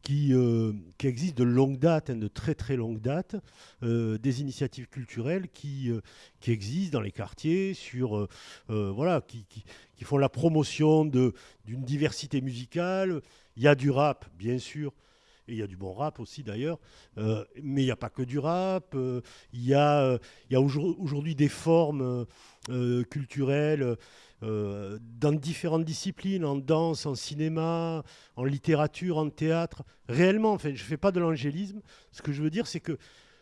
qui, euh, qui existent de longue date, hein, de très très longue date, euh, des initiatives culturelles qui, euh, qui existent dans les quartiers, sur, voilà, qui, qui, qui, font la promotion d'une diversité musicale. Il y a du rap, bien sûr, et il y a du bon rap aussi d'ailleurs, mais il n'y a pas que du rap. il y a, il y a aujourd'hui des formes culturelles euh, dans différentes disciplines, en danse, en cinéma, en littérature, en théâtre. Réellement, enfin, je ne fais pas de l'angélisme. Ce que je veux dire, c'est que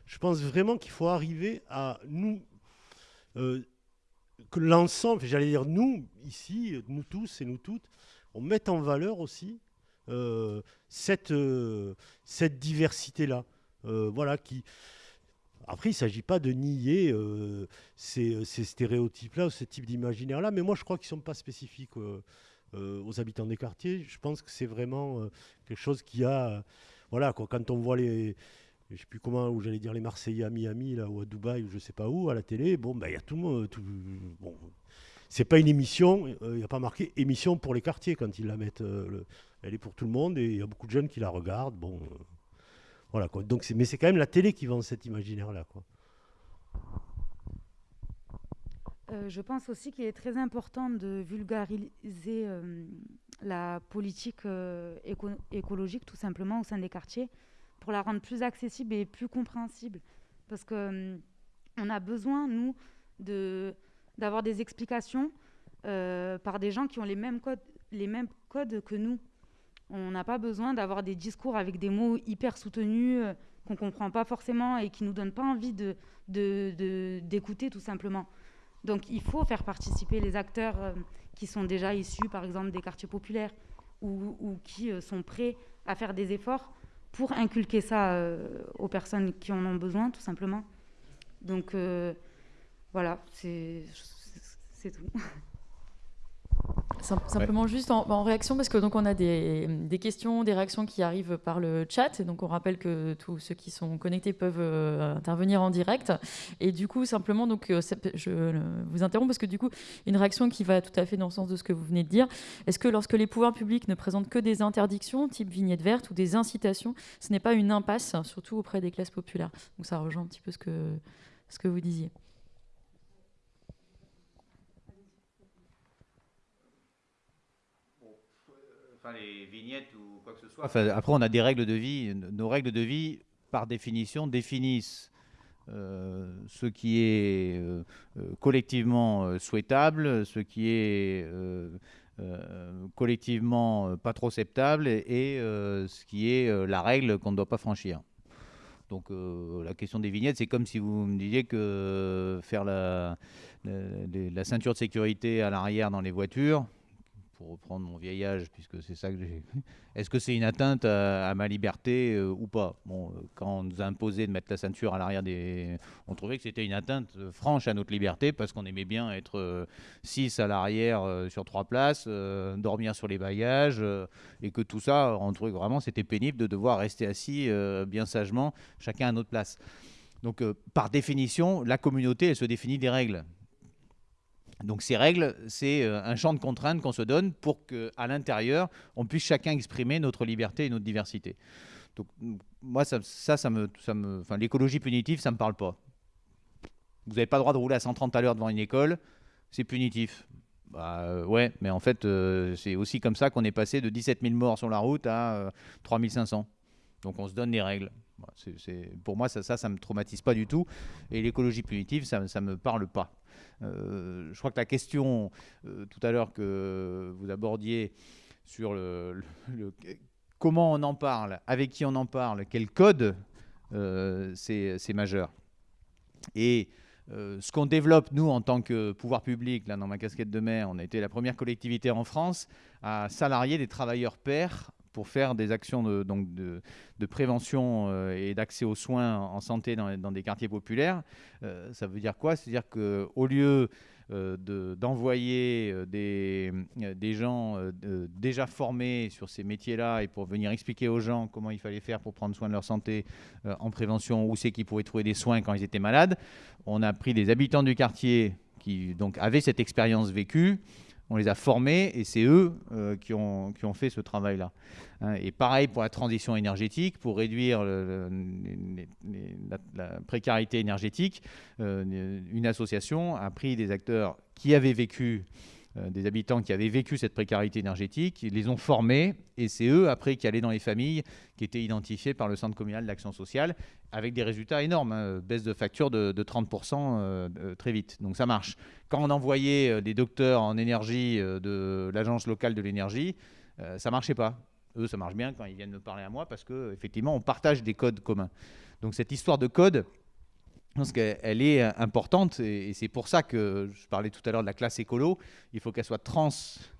je pense vraiment qu'il faut arriver à nous, euh, que l'ensemble, j'allais dire nous, ici, nous tous et nous toutes, on mette en valeur aussi euh, cette, cette diversité-là. voilà, qui, après, il ne s'agit pas de nier euh, ces, stéréotypes-là, ce type d'imaginaire-là, mais moi je crois qu'ils ne sont pas spécifiques euh, euh, aux habitants des quartiers. Je pense que c'est vraiment quelque chose qui a. voilà, quand on voit les. Je sais plus comment, où j'allais dire les Marseillais à Miami, là, ou à Dubaï, ou je ne sais pas où, à la télé, bon, ben, il y a tout le monde. Tout, bon, c'est pas une émission, il n'y a pas marqué émission pour les quartiers quand ils la mettent. elle est pour tout le monde et il y a beaucoup de jeunes qui la regardent. Bon, voilà, quoi. Donc, mais c'est quand même la télé qui vend cet imaginaire-là. Euh, je pense aussi qu'il est très important de vulgariser euh, la politique euh, écologique tout simplement au sein des quartiers pour la rendre plus accessible et plus compréhensible. Parce qu'on on a besoin, nous, de, d'avoir des explications par des gens qui ont les mêmes codes, les mêmes codes que nous. On n'a pas besoin d'avoir des discours avec des mots hyper soutenus euh, qu'on ne comprend pas forcément et qui ne nous donnent pas envie d'écouter de, de, tout simplement. Donc il faut faire participer les acteurs euh, qui sont déjà issus par exemple des quartiers populaires ou, qui euh, sont prêts à faire des efforts pour inculquer ça aux personnes qui en ont besoin tout simplement. Donc voilà, c'est tout. Simplement juste en, réaction, parce que donc on a des, questions, des réactions qui arrivent par le chat. Et donc on rappelle que tous ceux qui sont connectés peuvent euh, intervenir en direct. Et du coup, simplement, donc, euh, je vous interromps parce que du coup, une réaction qui va tout à fait dans le sens de ce que vous venez de dire. Est-ce que lorsque les pouvoirs publics ne présentent que des interdictions, type vignette verte, ou des incitations, ce n'est pas une impasse, surtout auprès des classes populaires? Donc ça rejoint un petit peu ce que, ce que vous disiez. Les vignettes ou quoi que ce soit. après, on a des règles de vie. Nos règles de vie, par définition, définissent euh, ce qui est euh, euh, collectivement souhaitable, ce qui est collectivement pas trop acceptable et, ce qui est la règle qu'on ne doit pas franchir. Donc la question des vignettes, c'est comme si vous me disiez que faire la ceinture de sécurité à l'arrière dans les voitures, pour reprendre mon vieillage, puisque c'est ça que j'ai. Est-ce que c'est une atteinte à, ma liberté euh, ou pas? Bon, euh, quand on nous a imposé de mettre la ceinture à l'arrière des. On trouvait que c'était une atteinte euh, franche à notre liberté parce qu'on aimait bien être 6 à l'arrière sur trois places, dormir sur les bagages, et que tout ça, on trouvait vraiment c'était pénible de devoir rester assis bien sagement, chacun à notre place. Donc, par définition, la communauté, elle se définit des règles. Donc ces règles, c'est euh, un champ de contraintes qu'on se donne pour qu'à l'intérieur, on puisse chacun exprimer notre liberté et notre diversité. Donc moi, ça, ça, me, enfin, l'écologie punitive, ça me parle pas. Vous n'avez pas le droit de rouler à 130 à l'heure devant une école, c'est punitif. Bah euh, ouais, mais en fait, euh, c'est aussi comme ça qu'on est passé de 17 000 morts sur la route à 3 500. Donc on se donne des règles. pour moi, ça, ça, ça me traumatise pas du tout. Et l'écologie punitive, ça, ça me parle pas. Je crois que la question tout à l'heure que vous abordiez sur le, comment on en parle, avec qui on en parle, quel code, c'est majeur. Et euh, ce qu'on développe, nous, en tant que pouvoir public, là, dans ma casquette de maire, on a été la première collectivité en France à salarier des travailleurs pairs pour faire des actions de, prévention euh, et d'accès aux soins en santé dans, des quartiers populaires. Euh, ça veut dire quoi? C'est-à-dire qu'au lieu euh, d'envoyer des, des, gens déjà formés sur ces métiers-là et pour venir expliquer aux gens comment il fallait faire pour prendre soin de leur santé en prévention, où c'est qu'ils pouvaient trouver des soins quand ils étaient malades. On a pris des habitants du quartier qui donc avaient cette expérience vécue on les a formés et c'est eux euh, qui, ont, fait ce travail-là. Hein. et pareil pour la transition énergétique, pour réduire la, précarité énergétique, euh, une association a pris des acteurs qui avaient vécu des habitants qui avaient vécu cette précarité énergétique, ils les ont formés et c'est eux après qui allaient dans les familles qui étaient identifiées par le centre communal d'action sociale avec des résultats énormes, hein, baisse de facture de, 30% euh, euh, très vite. Donc ça marche. Quand on envoyait des docteurs en énergie de l'agence locale de l'énergie, ça marchait pas. Eux, ça marche bien quand ils viennent me parler à moi parce qu'effectivement, on partage des codes communs. Donc cette histoire de code, je pense qu'elle est importante et c'est pour ça que je parlais tout à l'heure de la classe écolo. Il faut qu'elle soit trans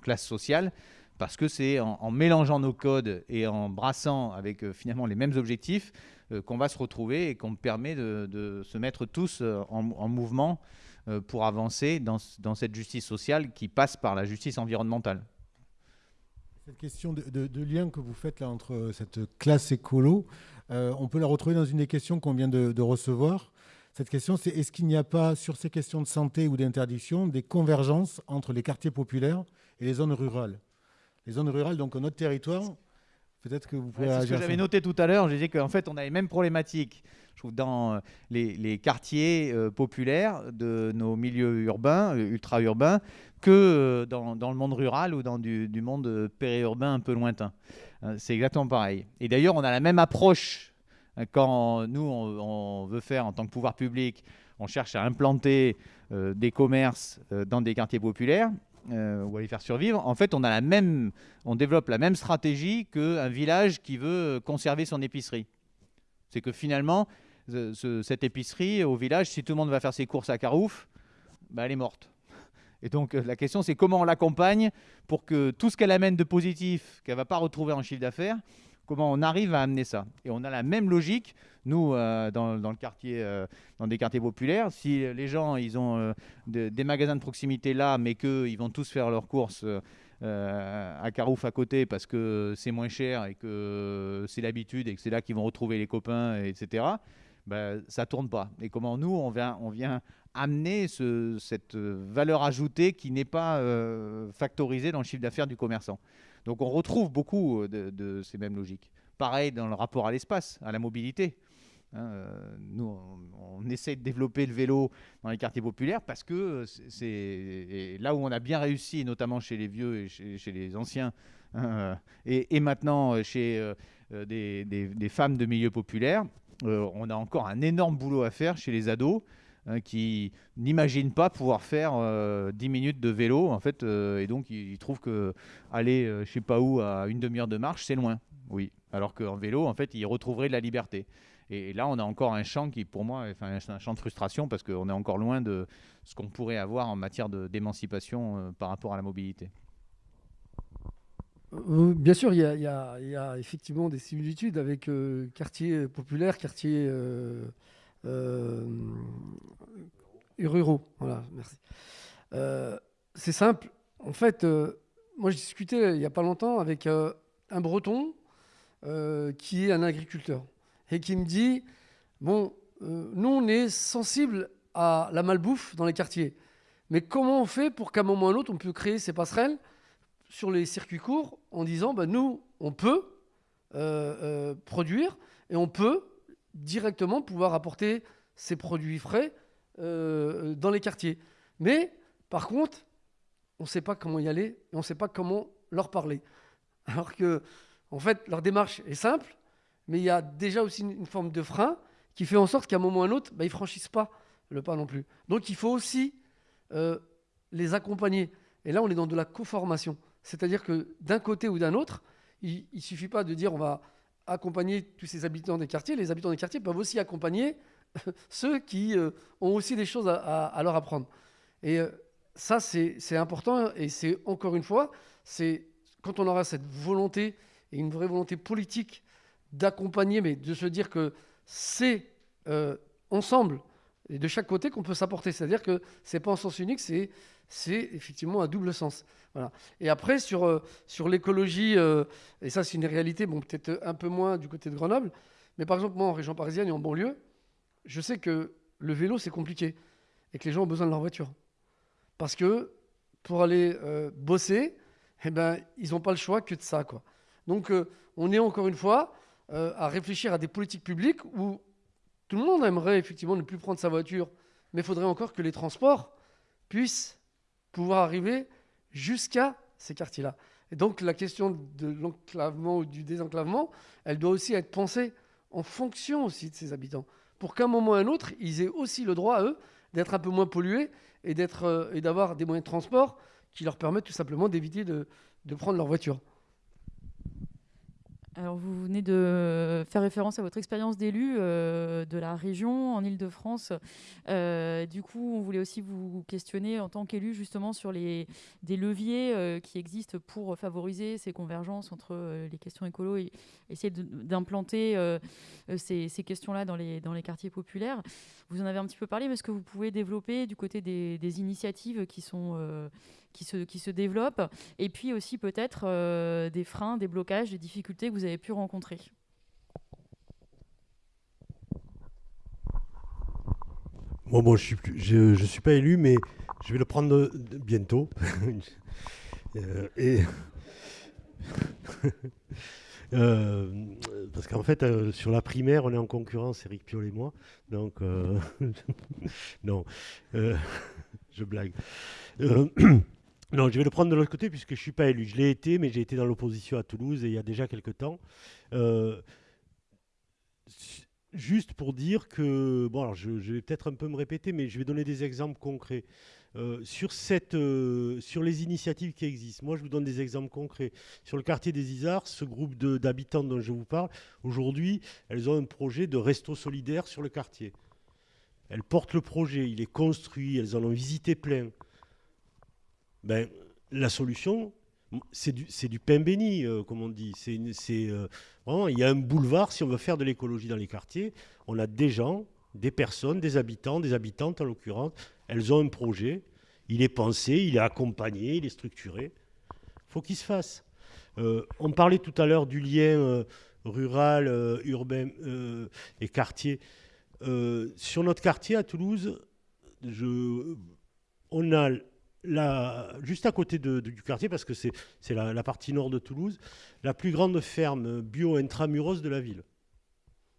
classe sociale parce que c'est en, mélangeant nos codes et en brassant avec euh, finalement les mêmes objectifs euh, qu'on va se retrouver et qu'on permet de, se mettre tous euh, en, mouvement pour avancer dans, cette justice sociale qui passe par la justice environnementale. Cette question de, lien que vous faites là entre cette classe écolo, on peut la retrouver dans une des questions qu'on vient de recevoir. Cette question, c'est est-ce qu'il n'y a pas, sur ces questions de santé ou d'interdiction, des convergences entre les quartiers populaires et les zones rurales? Les zones rurales, donc notre territoire, peut-être que vous pouvez C'est ce que j'avais noté tout à l'heure, je disais qu'en fait, on a les mêmes problématiques je trouve, dans euh, les, quartiers euh, populaires de nos milieux urbains, euh, ultra-urbains, que dans, le monde rural ou dans du, du monde périurbain un peu lointain. C'est exactement pareil. Et d'ailleurs, on a la même approche quand nous, on, veut faire en tant que pouvoir public, on cherche à implanter euh, des commerces euh, dans des quartiers populaires euh, ou à les faire survivre, en fait, on, a la même, on développe la même stratégie qu'un village qui veut conserver son épicerie. C'est que finalement, cette épicerie au village, si tout le monde va faire ses courses à Carouf, bah, elle est morte. Et donc la question, c'est comment on l'accompagne pour que tout ce qu'elle amène de positif, qu'elle ne va pas retrouver en chiffre d'affaires, comment on arrive à amener ça. Et on a la même logique, nous, euh, dans, le quartier, euh, des quartiers populaires. Si les gens, ils ont euh, des magasins de proximité là, mais qu'ils vont tous faire leurs courses à Carouf à côté parce que c'est moins cher et que c'est l'habitude et que c'est là qu'ils vont retrouver les copains, etc., ben, ça tourne pas. Et comment nous, on vient, on vient amener cette valeur ajoutée qui n'est pas factorisée dans le chiffre d'affaires du commerçant. Donc on retrouve beaucoup euh, de, ces mêmes logiques. Pareil dans le rapport à l'espace, à la mobilité. Hein, euh, nous, on, essaie de développer le vélo dans les quartiers populaires parce que c'est là où on a bien réussi, notamment chez les vieux et chez, les anciens, hein, et, maintenant chez euh, des, femmes de milieu populaire. on a encore un énorme boulot à faire chez les ados Hein, qui n'imaginent pas pouvoir faire 10 euh, minutes de vélo, en fait, euh, et donc ils, trouvent que aller, euh, je sais pas où, à une demi-heure de marche, c'est loin. Oui, alors qu'en vélo, en fait, ils retrouveraient de la liberté. Et, là, on a encore un champ qui, pour moi, est un champ de frustration parce qu'on est encore loin de ce qu'on pourrait avoir en matière d'émancipation par rapport à la mobilité. Bien sûr, il y, a effectivement des similitudes avec quartier populaire, quartier ruraux. Voilà, merci. Euh, c'est simple. En fait, euh, moi, j'ai discuté il n'y a pas longtemps avec un breton qui est un agriculteur et qui me dit Bon, nous, on est sensible à la malbouffe dans les quartiers. Mais comment on fait pour qu'à un moment ou à un on peut créer ces passerelles sur les circuits courts en disant bah, Nous, on peut produire et on peut directement pouvoir apporter ces produits frais euh, dans les quartiers. Mais par contre, on ne sait pas comment y aller et on ne sait pas comment leur parler. Alors que, en fait, leur démarche est simple, mais il y a déjà aussi une, forme de frein qui fait en sorte qu'à un moment ou à un autre, bah, ils ne franchissent pas le pas non plus. Donc il faut aussi les accompagner. Et là, on est dans de la co-formation. C'est-à-dire que d'un côté ou d'un autre, il ne suffit pas de dire on va accompagner tous ces habitants des quartiers. Les habitants des quartiers peuvent aussi accompagner ceux qui euh, ont aussi des choses à, leur apprendre. Et euh, ça, c'est important. Et c'est encore une fois, c'est quand on aura cette volonté et une vraie volonté politique d'accompagner, mais de se dire que c'est euh, ensemble et de chaque côté qu'on peut s'apporter. C'est-à-dire que c'est pas en sens unique, c'est c'est effectivement un double sens. Voilà. Et après, sur, euh, sur l'écologie, euh, et ça c'est une réalité, bon, peut-être un peu moins du côté de Grenoble, mais par exemple, moi en région parisienne et en banlieue, je sais que le vélo c'est compliqué et que les gens ont besoin de leur voiture. Parce que pour aller euh, bosser, eh ben, ils n'ont pas le choix que de ça. Quoi. Donc on est encore une fois à réfléchir à des politiques publiques où tout le monde aimerait effectivement ne plus prendre sa voiture, mais il faudrait encore que les transports puissent pouvoir arriver jusqu'à ces quartiers-là. Et donc la question de l'enclavement ou du désenclavement, elle doit aussi être pensée en fonction aussi de ces habitants, pour qu'à un moment ou à un autre, ils aient aussi le droit, à eux, d'être un peu moins pollués et euh, d'avoir des moyens de transport qui leur permettent tout simplement d'éviter de prendre leur voiture. Alors, vous venez de faire référence à votre expérience d'élu euh, de la région en Ile-de-France. Euh, du coup, on voulait aussi vous questionner en tant qu'élu justement sur les, des leviers euh, qui existent pour favoriser ces convergences entre les questions écolo et essayer d'implanter ces, questions-là dans les, dans les quartiers populaires. Vous en avez un petit peu parlé, mais est-ce que vous pouvez développer du côté des initiatives qui sont qui se, qui se développent, et puis aussi peut-être euh, des freins, des blocages, des difficultés que vous avez pu rencontrer. Bon, bon, je ne suis, je, suis pas élu, mais je vais le prendre bientôt. Euh, et euh, parce qu'en fait, sur la primaire, on est en concurrence, Eric Piolle et moi. Donc, non, je blague. Non, je vais le prendre de l'autre côté puisque je ne suis pas élu. Je l'ai été, mais j'ai été dans l'opposition à Toulouse et il y a déjà quelques temps. Euh, juste pour dire que, bon, alors je, vais peut-être un peu me répéter, mais je vais donner des exemples concrets. Euh, sur, cette, euh, sur les initiatives qui existent, moi je vous donne des exemples concrets. Sur le quartier des Isards, ce groupe d'habitants dont je vous parle, aujourd'hui, elles ont un projet de resto solidaire sur le quartier. Elles portent le projet, il est construit, elles en ont visité plein ben, la solution, c'est du, pain béni, euh, comme on dit. C'est, euh, vraiment, il y a un boulevard, si on veut faire de l'écologie dans les quartiers, on a des gens, des personnes, des habitants, des habitantes en l'occurrence, elles ont un projet, il est pensé, il est accompagné, il est structuré. Faut qu'il se fasse. Euh, on parlait tout à l'heure du lien rural, urbain et quartier. sur notre quartier à Toulouse, on a juste à côté du quartier, parce que c'est la, partie nord de Toulouse, la plus grande ferme bio intramuros de la ville.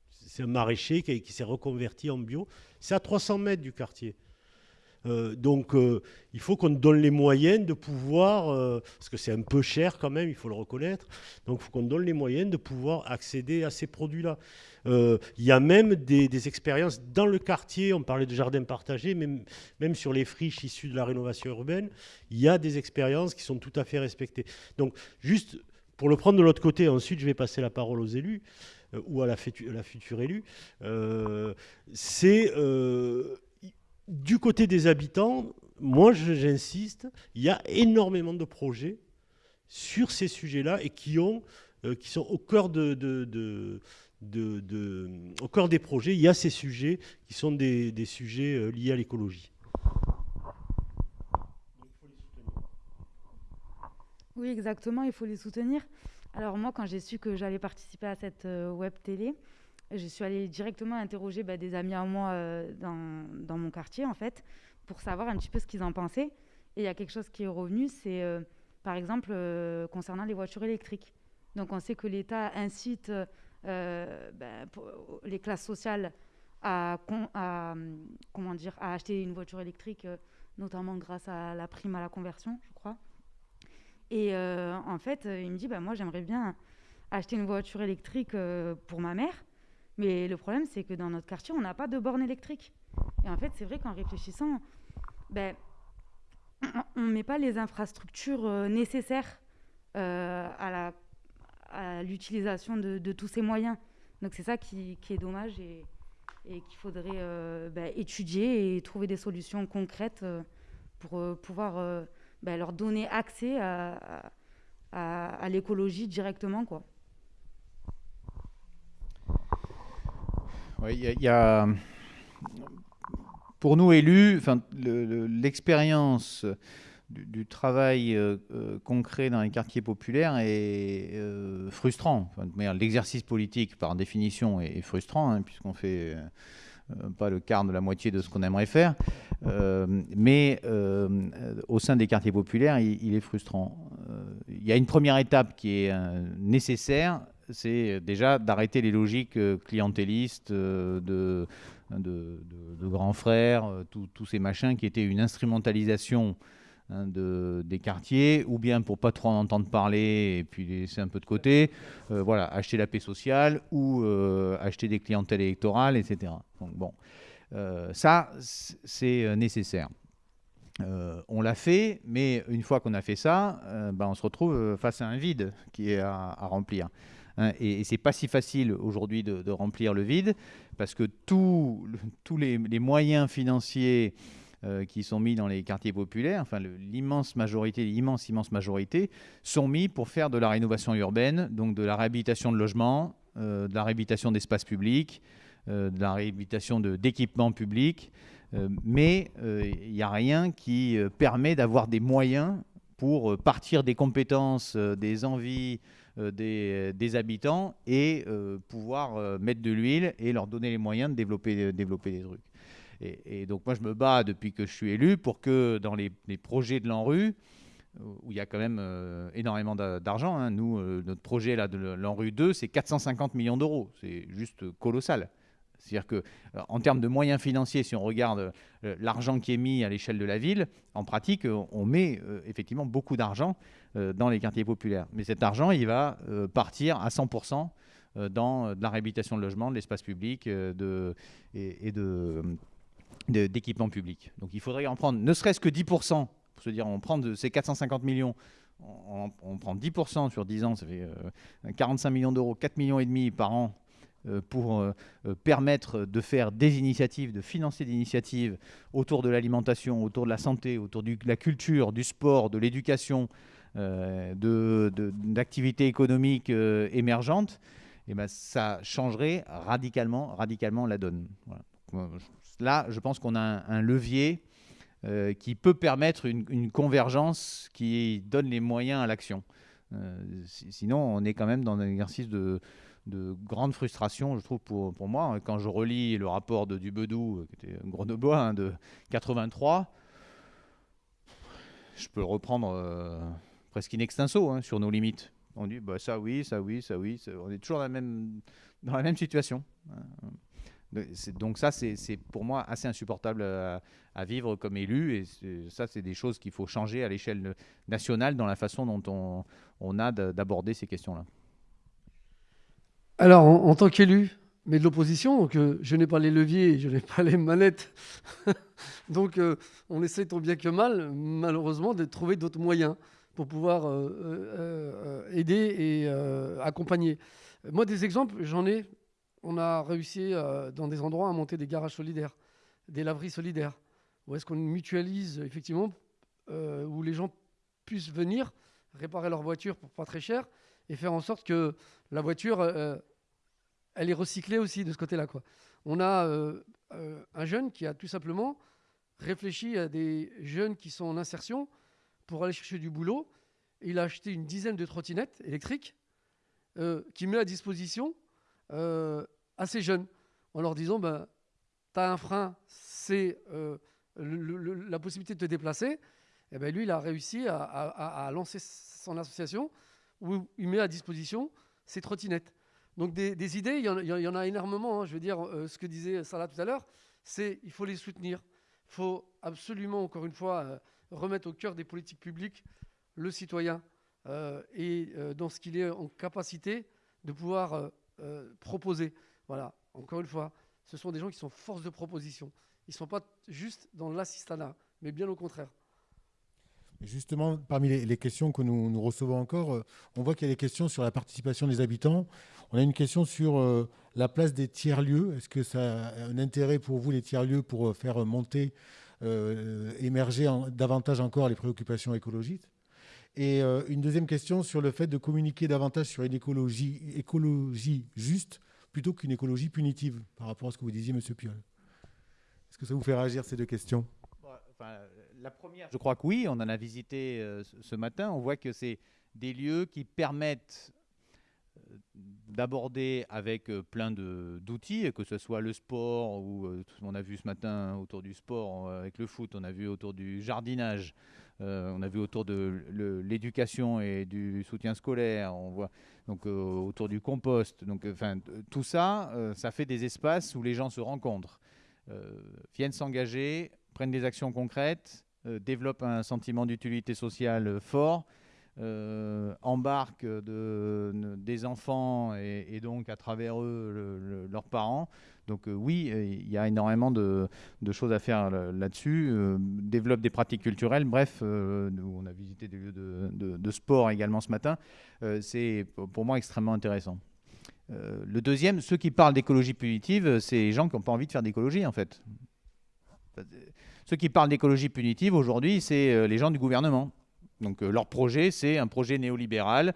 C'est un maraîcher qui s'est reconverti en bio. C'est à 300 mètres du quartier. Euh, donc euh, il faut qu'on donne les moyens de pouvoir, euh, parce que c'est un peu cher quand même, il faut le reconnaître, donc il faut qu'on donne les moyens de pouvoir accéder à ces produits-là. Il y a même des, expériences dans le quartier, on parlait de jardins partagés, même, sur les friches issues de la rénovation urbaine, il y a des expériences qui sont tout à fait respectées. Donc juste pour le prendre de l'autre côté, ensuite je vais passer la parole aux élus ou à la, la future élue, c'est du côté des habitants, moi j'insiste, il y a énormément de projets sur ces sujets-là et qui, ont, euh, qui sont au cœur, de, au cœur des projets. Il y a ces sujets qui sont des, sujets euh, liés à l'écologie. Oui, exactement, il faut les soutenir. Alors moi, quand j'ai su que j'allais participer à cette euh, web télé, je suis allée directement interroger bah, des amis à moi euh, dans, mon quartier, en fait, pour savoir un petit peu ce qu'ils en pensaient. Et il y a quelque chose qui est revenu, c'est euh, par exemple euh, concernant les voitures électriques. Donc on sait que l'État incite bah, les classes sociales à, à, comment dire, à acheter une voiture électrique, notamment grâce à la prime à la conversion, je crois. Et en fait, il me dit, bah, moi j'aimerais bien acheter une voiture électrique pour ma mère mais le problème, c'est que dans notre quartier, on n'a pas de borne électrique. Et en fait, c'est vrai qu'en réfléchissant, ben, on ne met pas les infrastructures nécessaires à l'utilisation de, tous ces moyens. Donc c'est ça qui, est dommage et, qu'il faudrait bah, étudier et trouver des solutions concrètes pour pouvoir bah, leur donner accès à, à, l'écologie directement. Quoi. Il y, a pour nous élus, l'expérience du, travail euh, euh, concret dans les quartiers populaires est euh, frustrant. L'exercice politique, par définition, est, frustrant, hein, puisqu'on fait pas le quart de la moitié de ce qu'on aimerait faire. mais au sein des quartiers populaires, il, est frustrant. Il y a une première étape qui est nécessaire, c'est déjà d'arrêter les logiques clientélistes de de, grands frères, euh, tous ces machins qui étaient une instrumentalisation hein, de, des quartiers, ou bien pour pas trop en entendre parler et puis laisser un peu de côté, euh, voilà, acheter la paix sociale ou euh, acheter des clientèles électorales, etc. Donc bon, ça c'est nécessaire. on l'a fait, mais une fois qu'on a fait ça, ben, on se retrouve face à un vide qui est à remplir. Hein, et, c'est pas si facile aujourd'hui de, remplir le vide parce que tous les, moyens financiers euh, qui sont mis dans les quartiers populaires, enfin l'immense majorité, l'immense immense majorité, sont mis pour faire de la rénovation urbaine, donc de la réhabilitation de logements, euh, de la réhabilitation d'espaces publics, euh, de la réhabilitation d'équipements publics, mais il n'y a rien qui permet d'avoir des moyens pour partir des compétences, des envies, euh, euh, des, habitants et euh, pouvoir mettre de l'huile et leur donner les moyens de développer, développer des trucs. Et, donc moi je me bats depuis que je suis élu pour que dans les, projets de l'ANRU, où il y a quand même énormément d'argent, hein, nous, notre projet là, de l'ANRU 2, c'est 450 millions d'euros, c'est juste colossal. C'est-à-dire qu'en termes de moyens financiers, si on regarde l'argent qui est mis à l'échelle de la ville, en pratique, on met effectivement beaucoup d'argent euh, dans les quartiers populaires. Mais cet argent, il va euh, partir à 100% euh, dans de la réhabilitation de logements, de l'espace public et, de, d'équipements publics. Donc il faudrait en prendre ne serait-ce que 10%, pour se dire on prend de ces 450 millions, on, prend 10% sur 10 ans, ça fait 45 millions d'euros, 4 millions et demi par an pour permettre de faire des initiatives, de financer des initiatives autour de l'alimentation, autour de la santé, autour de la culture, du sport, de l'éducation, euh, d'activités économiques euh, émergentes, eh ben, ça changerait radicalement, radicalement la donne. Là, je pense qu'on a un, levier euh, qui peut permettre une, convergence qui donne les moyens à l'action. sinon, on est quand même dans un exercice de, de grande frustration, je trouve, pour, moi. Quand je relis le rapport de Dubedou, qui était grenoblois, hein, de 83, je peux le reprendre presque in extenso hein, sur nos limites. On dit bah, ça oui, ça oui, ça oui. on est toujours dans la même, dans la situation. Hein. Donc ça, c'est pour moi assez insupportable à, vivre comme élu. Et ça, c'est des choses qu'il faut changer à l'échelle nationale dans la façon dont on, on a d'aborder ces questions-là. Alors, en, tant qu'élu, mais de l'opposition, euh, je n'ai pas les leviers, je n'ai pas les manettes. donc euh, on essaie tant bien que mal, malheureusement, de trouver d'autres moyens pour pouvoir euh, aider et accompagner. Moi, des exemples, j'en ai. On a réussi dans des endroits à monter des garages solidaires, des laveries solidaires, où est-ce qu'on mutualise effectivement, où les gens puissent venir réparer leur voiture pour pas très cher et faire en sorte que la voiture, elle est recyclée aussi de ce côté-là. Quoi. On a un jeune qui a tout simplement réfléchi à des jeunes qui sont en insertion pour aller chercher du boulot. Il a acheté une dizaine de trottinettes électriques euh, qu'il met à disposition euh, à ces jeunes en leur disant ben, Tu as un frein, c'est euh, la possibilité de te déplacer. Et ben lui, il a réussi à, lancer son association où il met à disposition ces trottinettes. Donc des, idées, il y, en, a énormément. Hein. Je veux dire, ce que disait Salah tout à l'heure, c'est il faut les soutenir. Il faut absolument, encore une fois, remettre au cœur des politiques publiques le citoyen euh, et euh, dans ce qu'il est en capacité de pouvoir euh, proposer. Voilà, encore une fois, ce sont des gens qui sont force de proposition. Ils ne sont pas juste dans l'assistanat, mais bien au contraire. Justement, parmi les, questions que nous, recevons encore, on voit qu'il y a des questions sur la participation des habitants. On a une question sur la place des tiers-lieux. Est-ce que ça a un intérêt pour vous, les tiers-lieux, pour faire monter, émerger davantage encore les préoccupations écologiques? Et euh, une deuxième question sur le fait de communiquer davantage sur une écologie, écologie juste plutôt qu'une écologie punitive, par rapport à ce que vous disiez, M. Piolle. Est-ce que ça vous fait réagir ces deux questions? Je crois que oui, on en a visité euh, ce matin. On voit que c'est des lieux qui permettent euh, d'aborder avec plein d'outils, que ce soit le sport, ou on a vu ce matin autour du sport avec le foot, on a vu autour du jardinage, euh, on a vu autour de l'éducation et du soutien scolaire, on voit donc euh, autour du compost. Donc, enfin, tout ça, euh, ça fait des espaces où les gens se rencontrent, viennent s'engager, prennent des actions concrètes, développent un sentiment d'utilité sociale fort. embarquent des enfants et, donc à travers eux leurs parents donc euh, oui, euh, il y a énormément de, choses à faire là-dessus. Euh, développe des pratiques culturelles. Bref, on a visité des lieux de, sport également ce matin. c'est pour moi extrêmement intéressant. le deuxième, ceux qui parlent d'écologie punitive, c'est les gens qui n'ont pas envie de faire d'écologie en fait. Ceux qui parlent d'écologie punitive aujourd'hui, c'est les gens du gouvernement. Donc leur projet, c'est un projet néolibéral,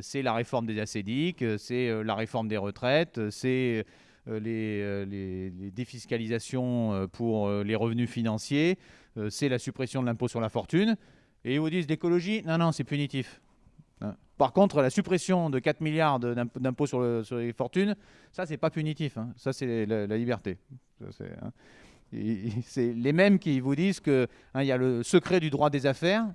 c'est la réforme des acédiques, c'est la réforme des retraites, c'est euh, euh, les, défiscalisations euh, pour les revenus financiers, c'est la suppression de l'impôt sur la fortune. Et ils vous disent l'écologie, non, non, c'est punitif. Hein. Par contre, la suppression de 4 milliards d'impôts sur, les fortunes, ça, c'est pas punitif. Hein. Ça, c'est la, liberté. Hein. C'est les mêmes qui vous disent qu'il y a le secret du droit des affaires.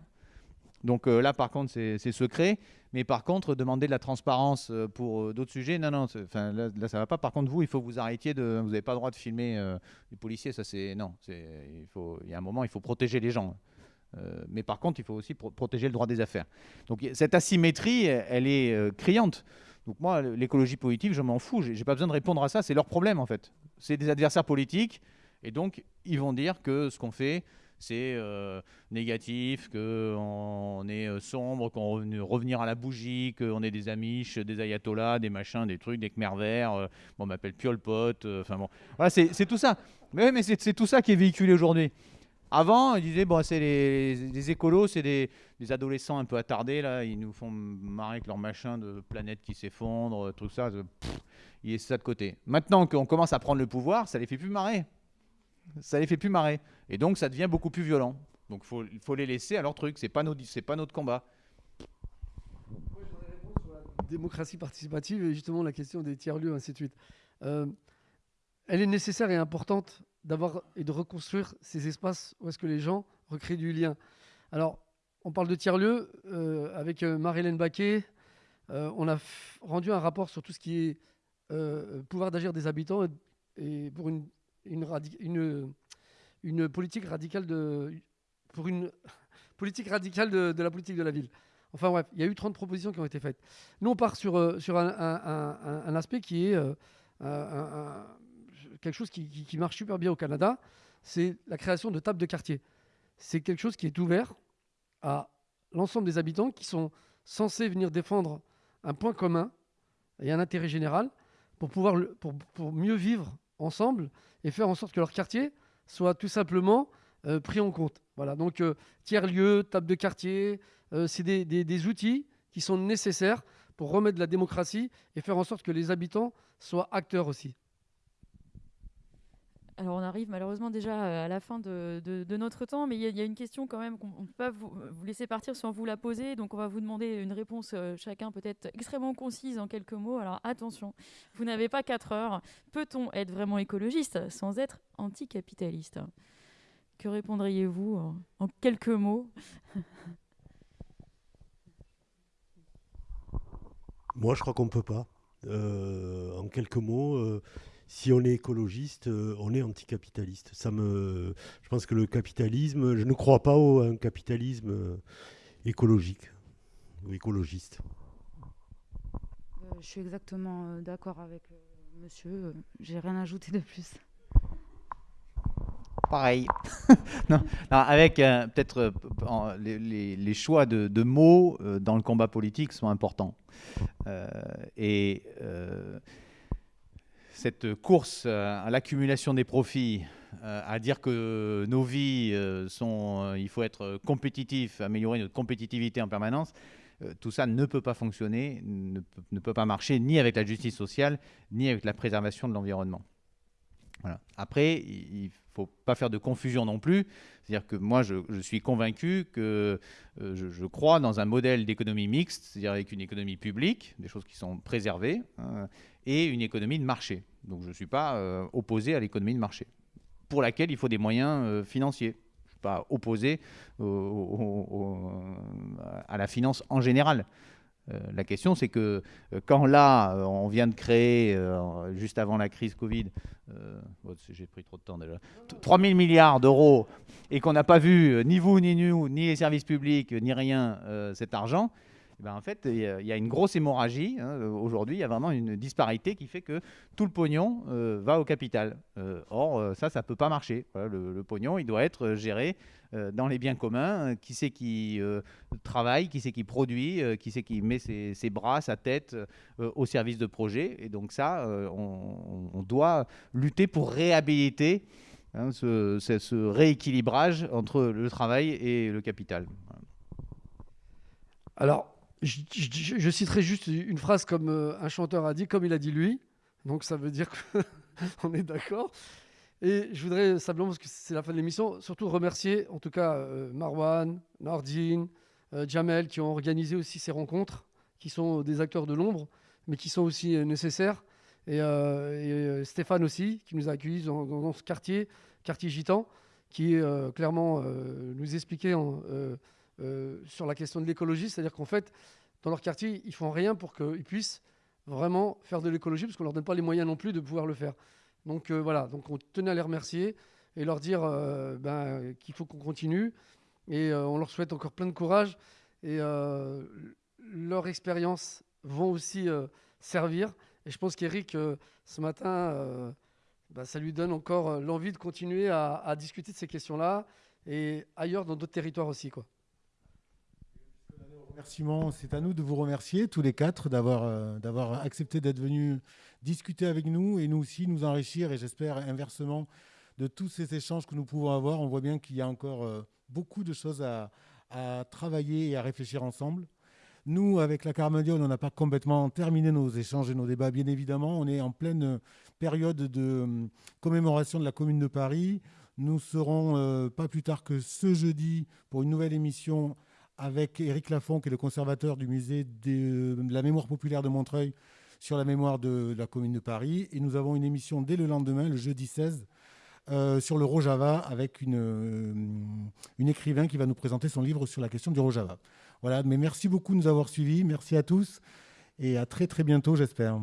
Donc là, par contre, c'est secret. Mais par contre, demander de la transparence euh, pour euh, d'autres sujets, non, non, là, là, ça va pas. Par contre, vous, il faut que vous arrêtiez de. Vous n'avez pas le droit de filmer euh, les policiers, ça c'est. Non, il, il y a un moment, il faut protéger les gens. mais par contre, il faut aussi protéger le droit des affaires. Donc cette asymétrie, elle est criante. Donc moi, l'écologie politique, je m'en fous. J'ai pas besoin de répondre à ça. C'est leur problème en fait. C'est des adversaires politiques, et donc ils vont dire que ce qu'on fait, c'est euh, négatif, qu'on est euh, sombre, qu'on veut revenir à la bougie, qu'on est des amiches, des ayatollahs, des machins, des trucs, des khmer verts, euh, on m'appelle Piol enfin bon. Voilà, c'est tout ça. Mais, c'est tout ça qui est véhiculé aujourd'hui. Avant, ils disaient, bon, c'est les, écolos, c'est des, adolescents un peu attardés, là, ils nous font marrer avec leur machin de planète qui s'effondre, tout ça, ils est ça de côté. Maintenant qu'on commence à prendre le pouvoir, ça les fait plus marrer ça les fait plus marrer. Et donc, ça devient beaucoup plus violent. Donc, il faut, les laisser à leur truc. Pas, c'est pas notre combat. Moi, je sur la démocratie participative et justement la question des tiers-lieux, ainsi de suite. Euh, elle est nécessaire et importante d'avoir et de reconstruire ces espaces où est-ce que les gens recréent du lien. Alors, on parle de tiers-lieux. Euh, avec euh, Marie-Hélène Baquet, on a rendu un rapport sur tout ce qui est pouvoir d'agir des habitants et pour une une, politique radicale de, pour une politique radicale de, la politique de la ville. Enfin bref, il y a eu 30 propositions qui ont été faites. Nous, on part sur, euh, sur un, un, aspect qui est euh, quelque chose qui, qui, marche super bien au Canada, c'est la création de tables de quartier. C'est quelque chose qui est ouvert à l'ensemble des habitants qui sont censés venir défendre un point commun et un intérêt général pour pouvoir pour, pour mieux vivre ensemble et faire en sorte que leur quartier soit tout simplement euh, pris en compte. Voilà, donc euh, tiers-lieu, table de quartier, euh, c'est des, des, outils qui sont nécessaires pour remettre la démocratie et faire en sorte que les habitants soient acteurs aussi. Alors on arrive malheureusement déjà euh, à la fin de, notre temps, mais il y, a une question quand même qu'on ne peut pas vous, laisser partir sans vous la poser. Donc on va vous demander une réponse euh, chacun peut-être extrêmement concise en quelques mots. Alors attention, vous n'avez pas quatre heures. Peut-on être vraiment écologiste sans être anticapitaliste? Que répondriez-vous en, quelques mots? Moi je crois qu'on ne peut pas. Euh, en quelques mots si on est écologiste, euh, on est anticapitaliste. Ça me, je pense que le capitalisme, je ne crois pas au un capitalisme euh, écologique ou écologiste. Euh, je suis exactement d'accord avec monsieur. J'ai rien à ajouter de plus. pareil. non, avec peut-être les, choix de, mots dans le combat politique sont importants. et cette course à l'accumulation des profits, à dire que nos vies sont, il faut être compétitif, améliorer notre compétitivité en permanence, tout ça ne peut pas fonctionner, ne, peut pas marcher ni avec la justice sociale, ni avec la préservation de l'environnement. Après, il ne faut pas faire de confusion non plus. C'est-à-dire que moi, je, suis convaincu que euh, je, crois dans un modèle d'économie mixte, c'est-à-dire avec une économie publique, des choses qui sont préservées, hein, et une économie de marché. Donc je ne suis pas euh, opposé à l'économie de marché, pour laquelle il faut des moyens euh, financiers. Je ne suis pas opposé à la finance en général. Euh, la question, c'est que euh, quand là, euh, on vient de créer, juste avant la crise Covid, oh, j'ai pris trop de temps déjà, 3 000 milliards d'euros et qu'on n'a pas vu, ni vous, ni nous, ni les services publics, ni rien, cet argent, ben, en fait, il y, a une grosse hémorragie. Hein. Aujourd'hui, il y a vraiment une disparité qui fait que tout le pognon va au capital. or, ça, ça ne peut pas marcher. le, pognon, il doit être géré euh, dans les biens communs, euh, qui c'est qui euh, travaille, qui c'est qui produit, qui c'est qui met ses, bras, sa tête au service de projets. Et donc ça, on, doit lutter pour réhabiliter hein, ce, rééquilibrage entre le travail et le capital. Alors, je, citerai juste une phrase comme un chanteur a dit, comme il a dit lui. Donc ça veut dire qu'on est d'accord. Et je voudrais simplement, parce que c'est la fin de l'émission, surtout remercier en tout cas euh, Marwan, Nardine, euh, Jamel qui ont organisé aussi ces rencontres, qui sont des acteurs de l'ombre, mais qui sont aussi euh, nécessaires. Et, Stéphane aussi, qui nous a accueillis dans, ce quartier, quartier gitan, qui clairement nous expliquait sur la question de l'écologie, c'est-à-dire qu'en fait, dans leur quartier, ils font rien pour qu'ils puissent vraiment faire de l'écologie, parce qu'on leur donne pas les moyens non plus de pouvoir le faire. Donc euh, voilà, donc on tenait à les remercier et leur dire euh, ben, qu'il faut qu'on continue. Et euh, on leur souhaite encore plein de courage. Et leur expérience vont aussi servir. Et je pense qu'Eric, ce matin, ben, ça lui donne encore l'envie de continuer à, discuter de ces questions-là et ailleurs dans d'autres territoires aussi. Quoi. C'est à nous de vous remercier tous les quatre d'avoir d'avoir accepté d'être venus discuter avec nous et nous aussi nous enrichir et j'espère inversement de tous ces échanges que nous pouvons avoir. On voit bien qu'il y a encore euh, beaucoup de choses à, travailler et à réfléchir ensemble. Nous, avec la Carmadiole, on n'a pas complètement terminé nos échanges et nos débats, bien évidemment. On est en pleine période de euh, commémoration de la Commune de Paris. Nous serons euh, pas plus tard que ce jeudi pour une nouvelle émission avec Éric Lafont, qui est le conservateur du musée de la mémoire populaire de Montreuil, sur la mémoire de la Commune de Paris. Et nous avons une émission dès le lendemain, le jeudi 16, euh, sur le Rojava avec une, euh, une écrivain qui va nous présenter son livre sur la question du Rojava. Voilà, mais merci beaucoup de nous avoir suivis. Merci à tous et à très très bientôt, j'espère.